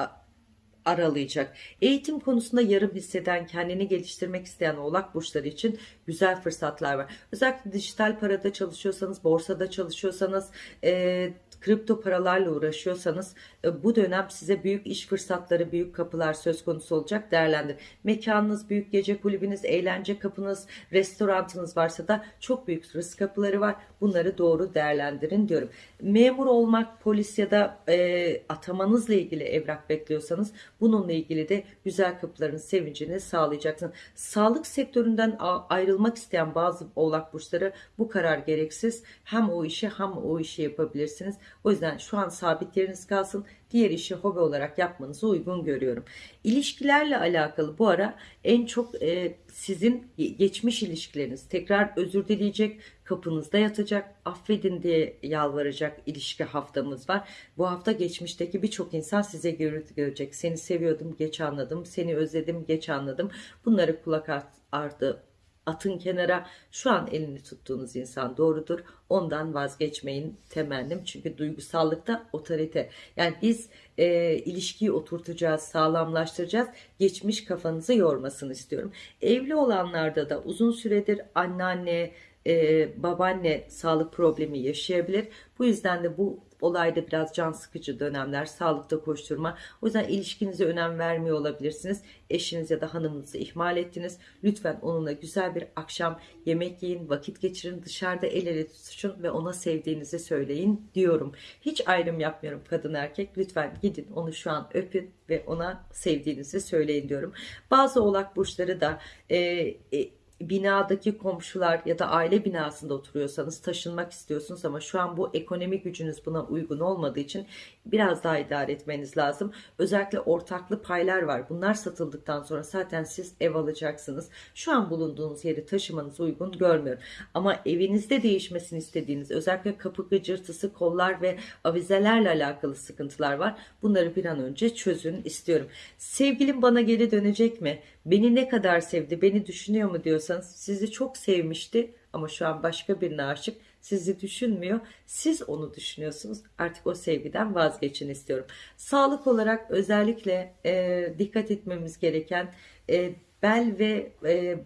aralayacak. Eğitim konusunda yarım hisseden, kendini geliştirmek isteyen oğlak burçları için güzel fırsatlar var. Özellikle dijital parada çalışıyorsanız, borsada çalışıyorsanız, e, kripto paralarla uğraşıyorsanız e, bu dönem size büyük iş fırsatları, büyük kapılar söz konusu olacak değerlendir. Mekanınız, büyük gece kulübünüz, eğlence kapınız, restorantınız varsa da çok büyük risk kapıları var. Bunları doğru değerlendirin diyorum. Memur olmak, polis ya da e, atamanızla ilgili evrak bekliyorsanız bununla ilgili de güzel kapıların sevincini sağlayacaksınız. Sağlık sektöründen ayrılmak isteyen bazı oğlak burçları bu karar gereksiz. Hem o işi hem o işi yapabilirsiniz. O yüzden şu an sabit yeriniz kalsın. Diğer işi hobi olarak yapmanızı uygun görüyorum. İlişkilerle alakalı bu ara en çok e, sizin geçmiş ilişkileriniz tekrar özür dileyecek, kapınızda yatacak, affedin diye yalvaracak ilişki haftamız var. Bu hafta geçmişteki birçok insan size görecek. Seni seviyordum, geç anladım. Seni özledim, geç anladım. Bunları kulak ardı atın kenara. Şu an elini tuttuğunuz insan doğrudur. Ondan vazgeçmeyin temennim. Çünkü duygusallıkta otorite. Yani biz e, ilişkiyi oturtacağız, sağlamlaştıracağız. Geçmiş kafanızı yormasını istiyorum. Evli olanlarda da uzun süredir anneanne, e, babaanne sağlık problemi yaşayabilir. Bu yüzden de bu olayda biraz can sıkıcı dönemler, sağlıkta koşturma. O yüzden ilişkinize önem vermiyor olabilirsiniz. Eşiniz ya da hanımınızı ihmal ettiniz. Lütfen onunla güzel bir akşam yemek yiyin, vakit geçirin, dışarıda el ele tutuşun ve ona sevdiğinizi söyleyin diyorum. Hiç ayrım yapmıyorum kadın erkek. Lütfen gidin onu şu an öpün ve ona sevdiğinizi söyleyin diyorum. Bazı oğlak burçları da e, e, binadaki komşular ya da aile binasında oturuyorsanız taşınmak istiyorsunuz ama şu an bu ekonomik gücünüz buna uygun olmadığı için biraz daha idare etmeniz lazım. Özellikle ortaklı paylar var. Bunlar satıldıktan sonra zaten siz ev alacaksınız. Şu an bulunduğunuz yeri taşımanız uygun görmüyorum. Ama evinizde değişmesini istediğiniz özellikle kapı gıcırtısı, kollar ve avizelerle alakalı sıkıntılar var. Bunları bir an önce çözün istiyorum. Sevgilim bana geri dönecek mi? Beni ne kadar sevdi, beni düşünüyor mu diyorsanız sizi çok sevmişti ama şu an başka birine aşık sizi düşünmüyor. Siz onu düşünüyorsunuz. Artık o sevgiden vazgeçin istiyorum. Sağlık olarak özellikle e, dikkat etmemiz gereken e, bel ve e,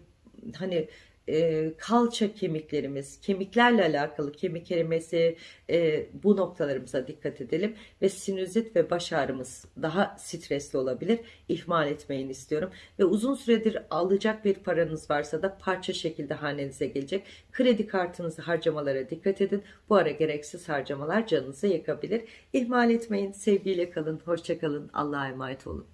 hani e, kalça kemiklerimiz, kemiklerle alakalı kemik erimesi e, bu noktalarımıza dikkat edelim ve sinüzit ve baş ağrımız daha stresli olabilir. İhmal etmeyin istiyorum ve uzun süredir alacak bir paranız varsa da parça şekilde hanenize gelecek. Kredi kartınızı harcamalara dikkat edin. Bu ara gereksiz harcamalar canınızı yakabilir. İhmal etmeyin. Sevgiyle kalın. Hoşça kalın. Allah'a emanet olun.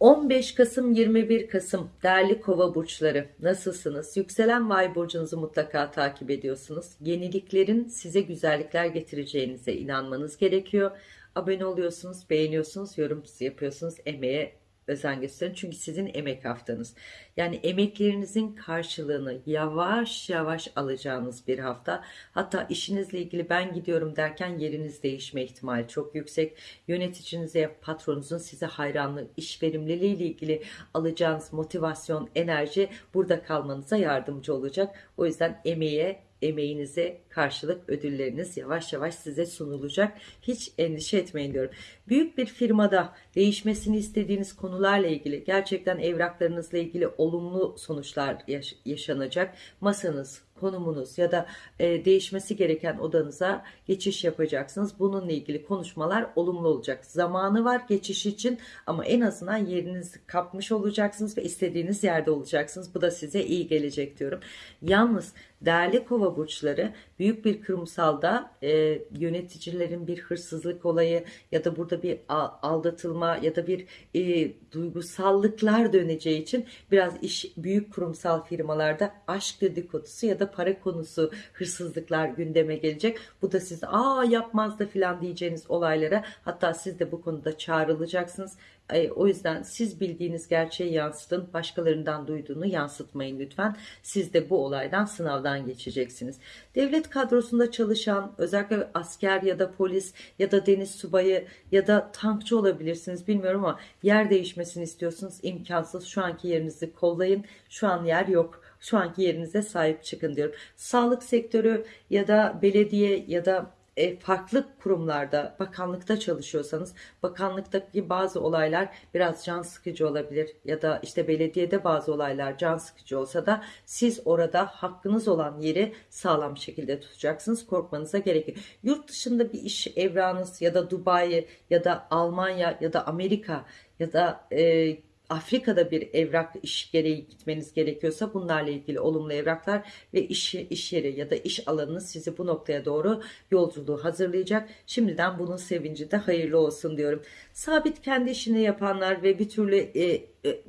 15 Kasım 21 Kasım değerli kova burçları nasılsınız? Yükselen vay burcunuzu mutlaka takip ediyorsunuz. Yeniliklerin size güzellikler getireceğinize inanmanız gerekiyor. Abone oluyorsunuz, beğeniyorsunuz, yorum yapıyorsunuz, emeğe özen gösterin. Çünkü sizin emek haftanız. Yani emeklerinizin karşılığını yavaş yavaş alacağınız bir hafta. Hatta işinizle ilgili ben gidiyorum derken yeriniz değişme ihtimali çok yüksek. Yöneticinize, patronunuzun size hayranlığı, iş verimliliği ile ilgili alacağınız motivasyon, enerji burada kalmanıza yardımcı olacak. O yüzden emeğe emeğinize karşılık ödülleriniz yavaş yavaş size sunulacak. Hiç endişe etmeyin diyorum. Büyük bir firmada değişmesini istediğiniz konularla ilgili gerçekten evraklarınızla ilgili olumlu sonuçlar yaş- yaşanacak. Masanız konumunuz ya da e, değişmesi gereken odanıza geçiş yapacaksınız. Bununla ilgili konuşmalar olumlu olacak. Zamanı var geçiş için ama en azından yerinizi kapmış olacaksınız ve istediğiniz yerde olacaksınız. Bu da size iyi gelecek diyorum. Yalnız değerli kova burçları büyük bir kurumsalda e, yöneticilerin bir hırsızlık olayı ya da burada bir aldatılma ya da bir e, duygusallıklar döneceği için biraz iş büyük kurumsal firmalarda aşk dedikodusu ya da para konusu hırsızlıklar gündeme gelecek. Bu da siz aa yapmaz da filan diyeceğiniz olaylara hatta siz de bu konuda çağrılacaksınız. E, O yüzden siz bildiğiniz gerçeği yansıtın. Başkalarından duyduğunu yansıtmayın lütfen. Siz de bu olaydan sınavdan geçeceksiniz. Devlet kadrosunda çalışan özellikle asker ya da polis ya da deniz subayı ya da tankçı olabilirsiniz bilmiyorum ama yer değişmesini istiyorsunuz. imkansız. Şu anki yerinizi kollayın. Şu an yer yok. Şu anki yerinize sahip çıkın diyorum. Sağlık sektörü ya da belediye ya da e, farklı kurumlarda, bakanlıkta çalışıyorsanız bakanlıktaki bazı olaylar biraz can sıkıcı olabilir ya da işte belediyede bazı olaylar can sıkıcı olsa da siz orada hakkınız olan yeri sağlam şekilde tutacaksınız. Korkmanıza gerek yok. Yurt dışında bir iş evrağınız ya da Dubai ya da Almanya ya da Amerika ya da e, Afrika'da bir evrak iş gereği gitmeniz gerekiyorsa bunlarla ilgili olumlu evraklar ve iş, iş yeri ya da iş alanınız sizi bu noktaya doğru yolculuğu hazırlayacak. Şimdiden bunun sevinci de hayırlı olsun diyorum. Sabit kendi işini yapanlar ve bir türlü e, e,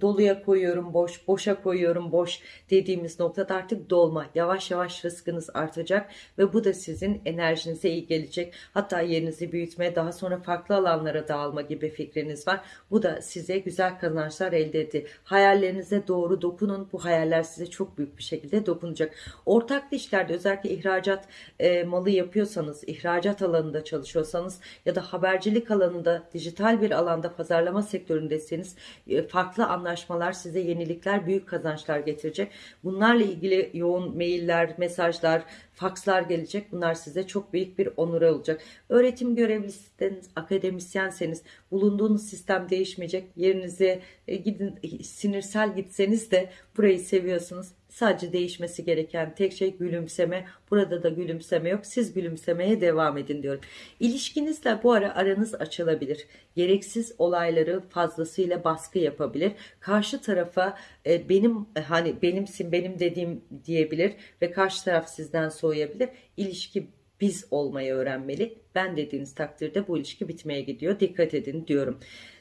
doluya koyuyorum boş, boşa koyuyorum boş dediğimiz noktada artık dolma. Yavaş yavaş rızkınız artacak ve bu da sizin enerjinize iyi gelecek. Hatta yerinizi büyütme, daha sonra farklı alanlara dağılma gibi fikriniz var. Bu da size güzel kazançlar elde etti. Hayallerinize doğru dokunun. Bu hayaller size çok büyük bir şekilde dokunacak. Ortak işlerde özellikle ihracat e, malı yapıyorsanız, ihracat alanında çalışıyorsanız ya da habercilik alanında, dijital bir alanda pazarlama sektöründeyseniz e, farklı anlaşmalar size yenilikler, büyük kazançlar getirecek. Bunlarla ilgili yoğun mailler, mesajlar, fakslar gelecek. Bunlar size çok büyük bir onur olacak. Öğretim görevlisiniz, akademisyenseniz bulunduğunuz sistem değişmeyecek. Yerinize e, gidin sinirsel gitseniz de burayı seviyorsunuz. Sadece değişmesi gereken tek şey gülümseme. Burada da gülümseme yok. Siz gülümsemeye devam edin diyorum. İlişkinizle bu ara aranız açılabilir. Gereksiz olayları fazlasıyla baskı yapabilir. Karşı tarafa e, benim e, hani benimsin benim dediğim diyebilir ve karşı taraf sizden soğuyabilir. İlişki biz olmayı öğrenmeli. Ben dediğiniz takdirde bu ilişki bitmeye gidiyor. Dikkat edin diyorum.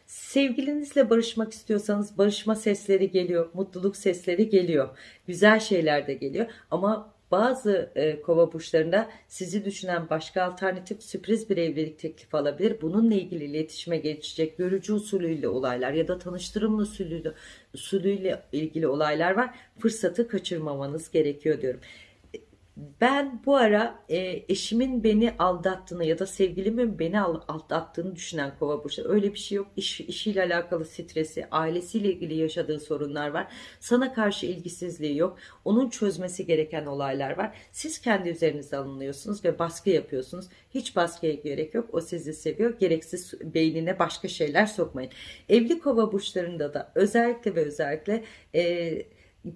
Sevgilinizle barışmak istiyorsanız barışma sesleri geliyor, mutluluk sesleri geliyor, güzel şeyler de geliyor ama bazı e, kova burçlarında sizi düşünen başka alternatif sürpriz bir evlilik teklifi alabilir. Bununla ilgili iletişime geçecek görücü usulüyle olaylar ya da tanıştırımlı usulüyle, usulüyle ilgili olaylar var. Fırsatı kaçırmamanız gerekiyor diyorum. Ben bu ara e, eşimin beni aldattığını ya da sevgilimin beni al- aldattığını düşünen kova burçları öyle bir şey yok. İş, işiyle alakalı stresi, ailesiyle ilgili yaşadığı sorunlar var. Sana karşı ilgisizliği yok. Onun çözmesi gereken olaylar var. Siz kendi üzerinize alınıyorsunuz ve baskı yapıyorsunuz. Hiç baskıya gerek yok. O sizi seviyor. Gereksiz beynine başka şeyler sokmayın. Evli kova burçlarında da özellikle ve özellikle e,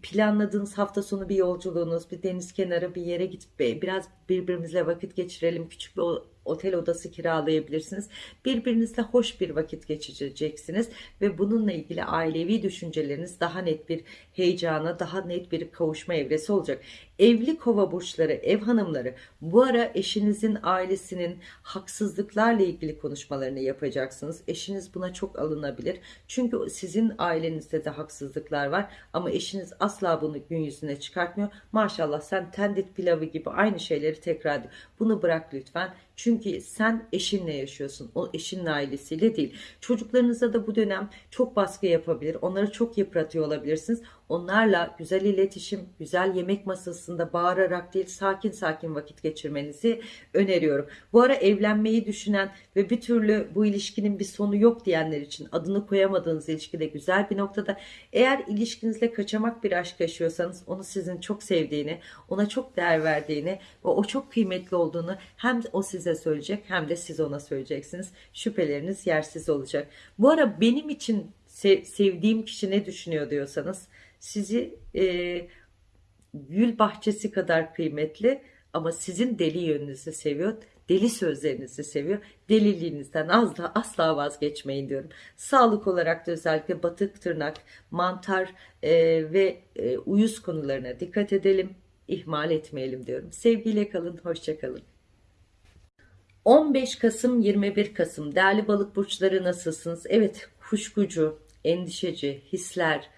planladığınız hafta sonu bir yolculuğunuz, bir deniz kenarı bir yere gidip biraz birbirimizle vakit geçirelim. Küçük bir otel odası kiralayabilirsiniz. Birbirinizle hoş bir vakit geçireceksiniz ve bununla ilgili ailevi düşünceleriniz daha net bir heyecana, daha net bir kavuşma evresi olacak. Evli kova burçları, ev hanımları bu ara eşinizin ailesinin haksızlıklarla ilgili konuşmalarını yapacaksınız. Eşiniz buna çok alınabilir. Çünkü sizin ailenizde de haksızlıklar var ama eşiniz asla bunu gün yüzüne çıkartmıyor. Maşallah sen tendit pilavı gibi aynı şeyleri tekrar ediyor. Bunu bırak lütfen. Çünkü sen eşinle yaşıyorsun. O eşinin ailesiyle değil. Çocuklarınıza da bu dönem çok baskı yapabilir. Onları çok yıpratıyor olabilirsiniz. Onlarla güzel iletişim, güzel yemek masasında bağırarak değil sakin sakin vakit geçirmenizi öneriyorum. Bu ara evlenmeyi düşünen ve bir türlü bu ilişkinin bir sonu yok diyenler için adını koyamadığınız ilişkide güzel bir noktada. Eğer ilişkinizle kaçamak bir aşk yaşıyorsanız onu sizin çok sevdiğini, ona çok değer verdiğini ve o çok kıymetli olduğunu hem o size söyleyecek hem de siz ona söyleyeceksiniz. Şüpheleriniz yersiz olacak. Bu ara benim için se- sevdiğim kişi ne düşünüyor diyorsanız sizi e, gül bahçesi kadar kıymetli ama sizin deli yönünüzü seviyor. Deli sözlerinizi seviyor. Deliliğinizden asla, asla vazgeçmeyin diyorum. Sağlık olarak da özellikle batık tırnak, mantar e, ve e, uyuz konularına dikkat edelim. ihmal etmeyelim diyorum. Sevgiyle kalın, hoşça kalın. 15 Kasım 21 Kasım değerli balık burçları nasılsınız? Evet kuşkucu, endişeci, hisler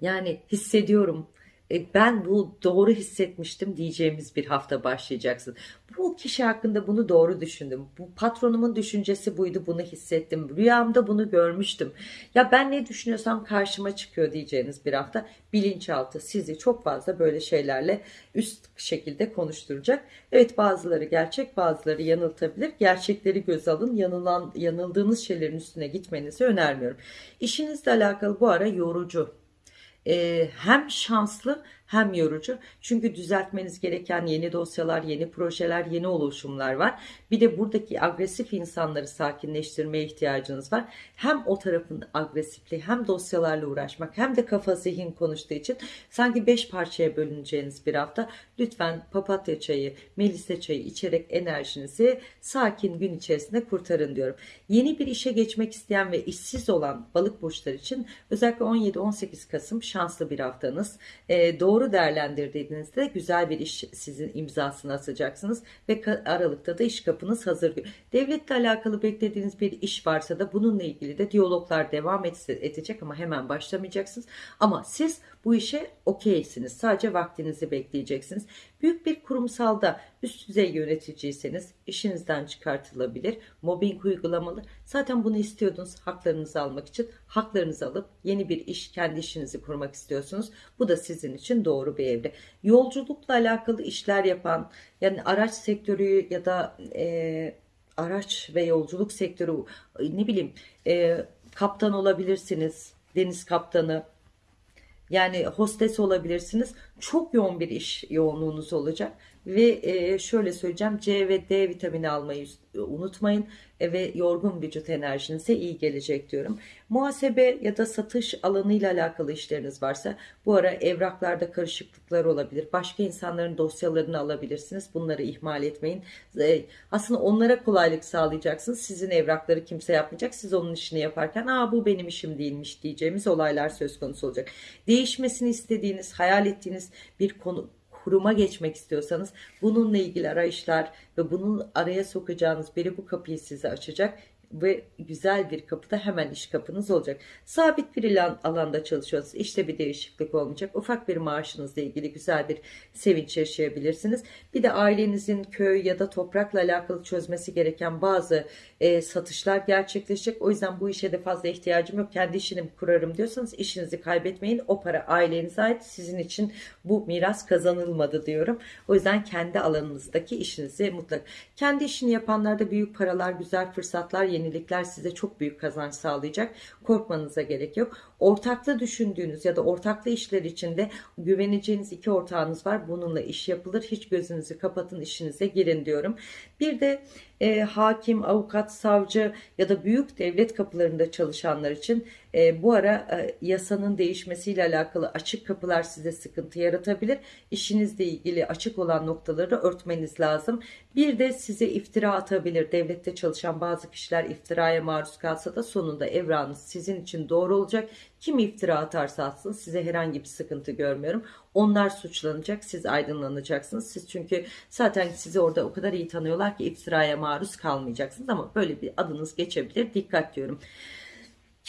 yani hissediyorum e, ben bu doğru hissetmiştim diyeceğimiz bir hafta başlayacaksın. Bu kişi hakkında bunu doğru düşündüm. Bu patronumun düşüncesi buydu bunu hissettim. Rüyamda bunu görmüştüm. Ya ben ne düşünüyorsam karşıma çıkıyor diyeceğiniz bir hafta. Bilinçaltı sizi çok fazla böyle şeylerle üst şekilde konuşturacak. Evet bazıları gerçek bazıları yanıltabilir. Gerçekleri göz alın. Yanılan, yanıldığınız şeylerin üstüne gitmenizi önermiyorum. İşinizle alakalı bu ara yorucu e, hem şanslı hem yorucu. Çünkü düzeltmeniz gereken yeni dosyalar, yeni projeler, yeni oluşumlar var. Bir de buradaki agresif insanları sakinleştirmeye ihtiyacınız var. Hem o tarafın agresifliği hem dosyalarla uğraşmak hem de kafa zihin konuştuğu için sanki beş parçaya bölüneceğiniz bir hafta. Lütfen papatya çayı, melisa çayı içerek enerjinizi sakin gün içerisinde kurtarın diyorum. Yeni bir işe geçmek isteyen ve işsiz olan balık burçları için özellikle 17-18 Kasım şanslı bir haftanız. Ee, doğru doğru değerlendirdiğinizde güzel bir iş sizin imzasını atacaksınız ve Aralık'ta da iş kapınız hazır. Devletle alakalı beklediğiniz bir iş varsa da bununla ilgili de diyaloglar devam edecek ama hemen başlamayacaksınız. Ama siz bu işe okeysiniz. Sadece vaktinizi bekleyeceksiniz. Büyük bir kurumsalda üst düzey yöneticiyseniz işinizden çıkartılabilir. Mobbing uygulamalı. Zaten bunu istiyordunuz haklarınızı almak için. Haklarınızı alıp yeni bir iş, kendi işinizi kurmak istiyorsunuz. Bu da sizin için doğru bir evre. Yolculukla alakalı işler yapan, yani araç sektörü ya da e, araç ve yolculuk sektörü ne bileyim e, kaptan olabilirsiniz. Deniz kaptanı, yani hostes olabilirsiniz. Çok yoğun bir iş yoğunluğunuz olacak. Ve şöyle söyleyeceğim C ve D vitamini almayı unutmayın ve yorgun vücut enerjinize iyi gelecek diyorum. Muhasebe ya da satış alanıyla alakalı işleriniz varsa bu ara evraklarda karışıklıklar olabilir. Başka insanların dosyalarını alabilirsiniz. Bunları ihmal etmeyin. E, aslında onlara kolaylık sağlayacaksınız. Sizin evrakları kimse yapmayacak. Siz onun işini yaparken aa bu benim işim değilmiş diyeceğimiz olaylar söz konusu olacak. Değişmesini istediğiniz, hayal ettiğiniz bir konu kuruma geçmek istiyorsanız bununla ilgili arayışlar ve bunun araya sokacağınız biri bu kapıyı size açacak ve güzel bir kapıda hemen iş kapınız olacak. Sabit bir ilan, alanda çalışıyorsunuz. İşte bir değişiklik olmayacak. Ufak bir maaşınızla ilgili güzel bir sevinç yaşayabilirsiniz. Bir de ailenizin köy ya da toprakla alakalı çözmesi gereken bazı e, satışlar gerçekleşecek. O yüzden bu işe de fazla ihtiyacım yok. Kendi işini kurarım diyorsanız işinizi kaybetmeyin. O para ailenize ait. Sizin için bu miras kazanılmadı diyorum. O yüzden kendi alanınızdaki işinizi mutlak. Kendi işini yapanlarda büyük paralar, güzel fırsatlar, yenilikler size çok büyük kazanç sağlayacak. Korkmanıza gerek yok. Ortaklı düşündüğünüz ya da ortaklı işler içinde güveneceğiniz iki ortağınız var. Bununla iş yapılır. Hiç gözünüzü kapatın işinize girin diyorum. Bir de e, hakim, avukat, savcı ya da büyük devlet kapılarında çalışanlar için e, bu ara e, yasanın değişmesiyle alakalı açık kapılar size sıkıntı yaratabilir. İşinizle ilgili açık olan noktaları örtmeniz lazım. Bir de size iftira atabilir. Devlette çalışan bazı kişiler iftiraya maruz kalsa da sonunda evranız sizin için doğru olacak. Kim iftira atarsa atsın size herhangi bir sıkıntı görmüyorum. Onlar suçlanacak, siz aydınlanacaksınız. Siz çünkü zaten sizi orada o kadar iyi tanıyorlar ki iftiraya maruz kalmayacaksınız ama böyle bir adınız geçebilir. Dikkat diyorum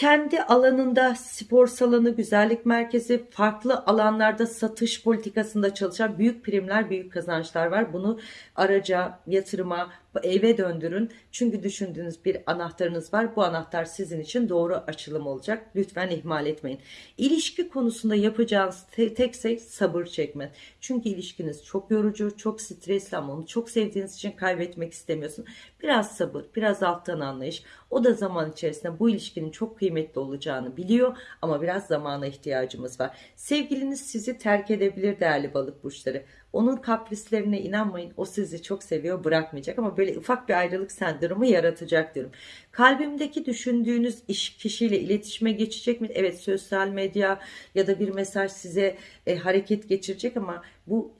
kendi alanında spor salonu, güzellik merkezi, farklı alanlarda satış politikasında çalışan büyük primler, büyük kazançlar var. Bunu araca, yatırıma, eve döndürün. Çünkü düşündüğünüz bir anahtarınız var. Bu anahtar sizin için doğru açılım olacak. Lütfen ihmal etmeyin. İlişki konusunda yapacağınız tek şey sabır çekme. Çünkü ilişkiniz çok yorucu, çok stresli ama onu çok sevdiğiniz için kaybetmek istemiyorsun. Biraz sabır, biraz alttan anlayış. O da zaman içerisinde bu ilişkinin çok kıymetli olacağını biliyor ama biraz zamana ihtiyacımız var. Sevgiliniz sizi terk edebilir değerli balık burçları. Onun kaprislerine inanmayın. O sizi çok seviyor, bırakmayacak ama böyle ufak bir ayrılık sendromu yaratacak diyorum. Kalbimdeki düşündüğünüz iş kişiyle iletişime geçecek mi? Evet, sosyal medya ya da bir mesaj size e, hareket geçirecek ama bu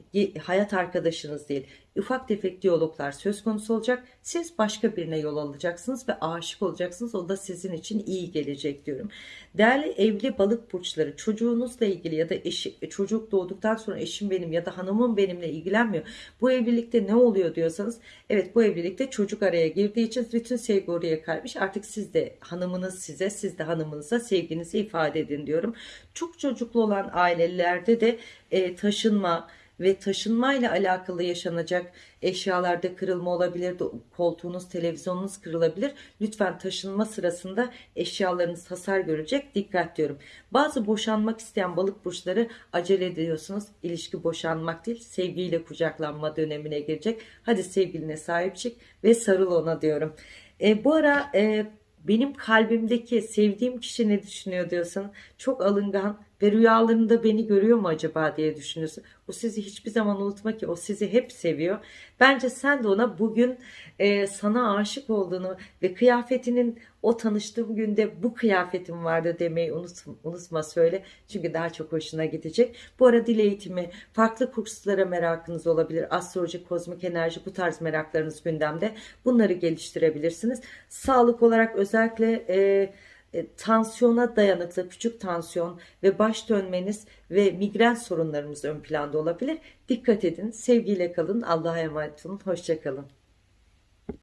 hayat arkadaşınız değil. Ufak tefek diyaloglar söz konusu olacak. Siz başka birine yol alacaksınız ve aşık olacaksınız. O da sizin için iyi gelecek diyorum. Değerli evli balık burçları çocuğunuzla ilgili ya da eşi, çocuk doğduktan sonra eşim benim ya da hanımım benimle ilgilenmiyor. Bu evlilikte ne oluyor diyorsanız evet bu evlilikte çocuk araya girdiği için bütün sevgi oraya kaymış. Artık siz de hanımınız size siz de hanımınıza sevginizi ifade edin diyorum. Çok çocuklu olan ailelerde de e, taşınma ve taşınmayla alakalı yaşanacak eşyalarda kırılma olabilir, koltuğunuz, televizyonunuz kırılabilir. Lütfen taşınma sırasında eşyalarınız hasar görecek. Dikkat diyorum. Bazı boşanmak isteyen balık burçları acele ediyorsunuz. İlişki boşanmak değil, sevgiyle kucaklanma dönemine girecek. Hadi sevgiline sahip çık ve sarıl ona diyorum. E, bu ara e, benim kalbimdeki sevdiğim kişi ne düşünüyor diyorsan çok alıngan ve rüyalarında beni görüyor mu acaba diye düşünüyorsun. O sizi hiçbir zaman unutma ki o sizi hep seviyor. Bence sen de ona bugün e, sana aşık olduğunu ve kıyafetinin o tanıştığım günde bu kıyafetim vardı demeyi unut, unutma söyle. Çünkü daha çok hoşuna gidecek. Bu ara dil eğitimi, farklı kurslara merakınız olabilir. Astroloji, kozmik enerji bu tarz meraklarınız gündemde. Bunları geliştirebilirsiniz. Sağlık olarak özellikle e, e, tansiyona dayanıklı küçük tansiyon ve baş dönmeniz ve migren sorunlarımız ön planda olabilir. Dikkat edin, sevgiyle kalın, Allah'a emanet olun, hoşça kalın.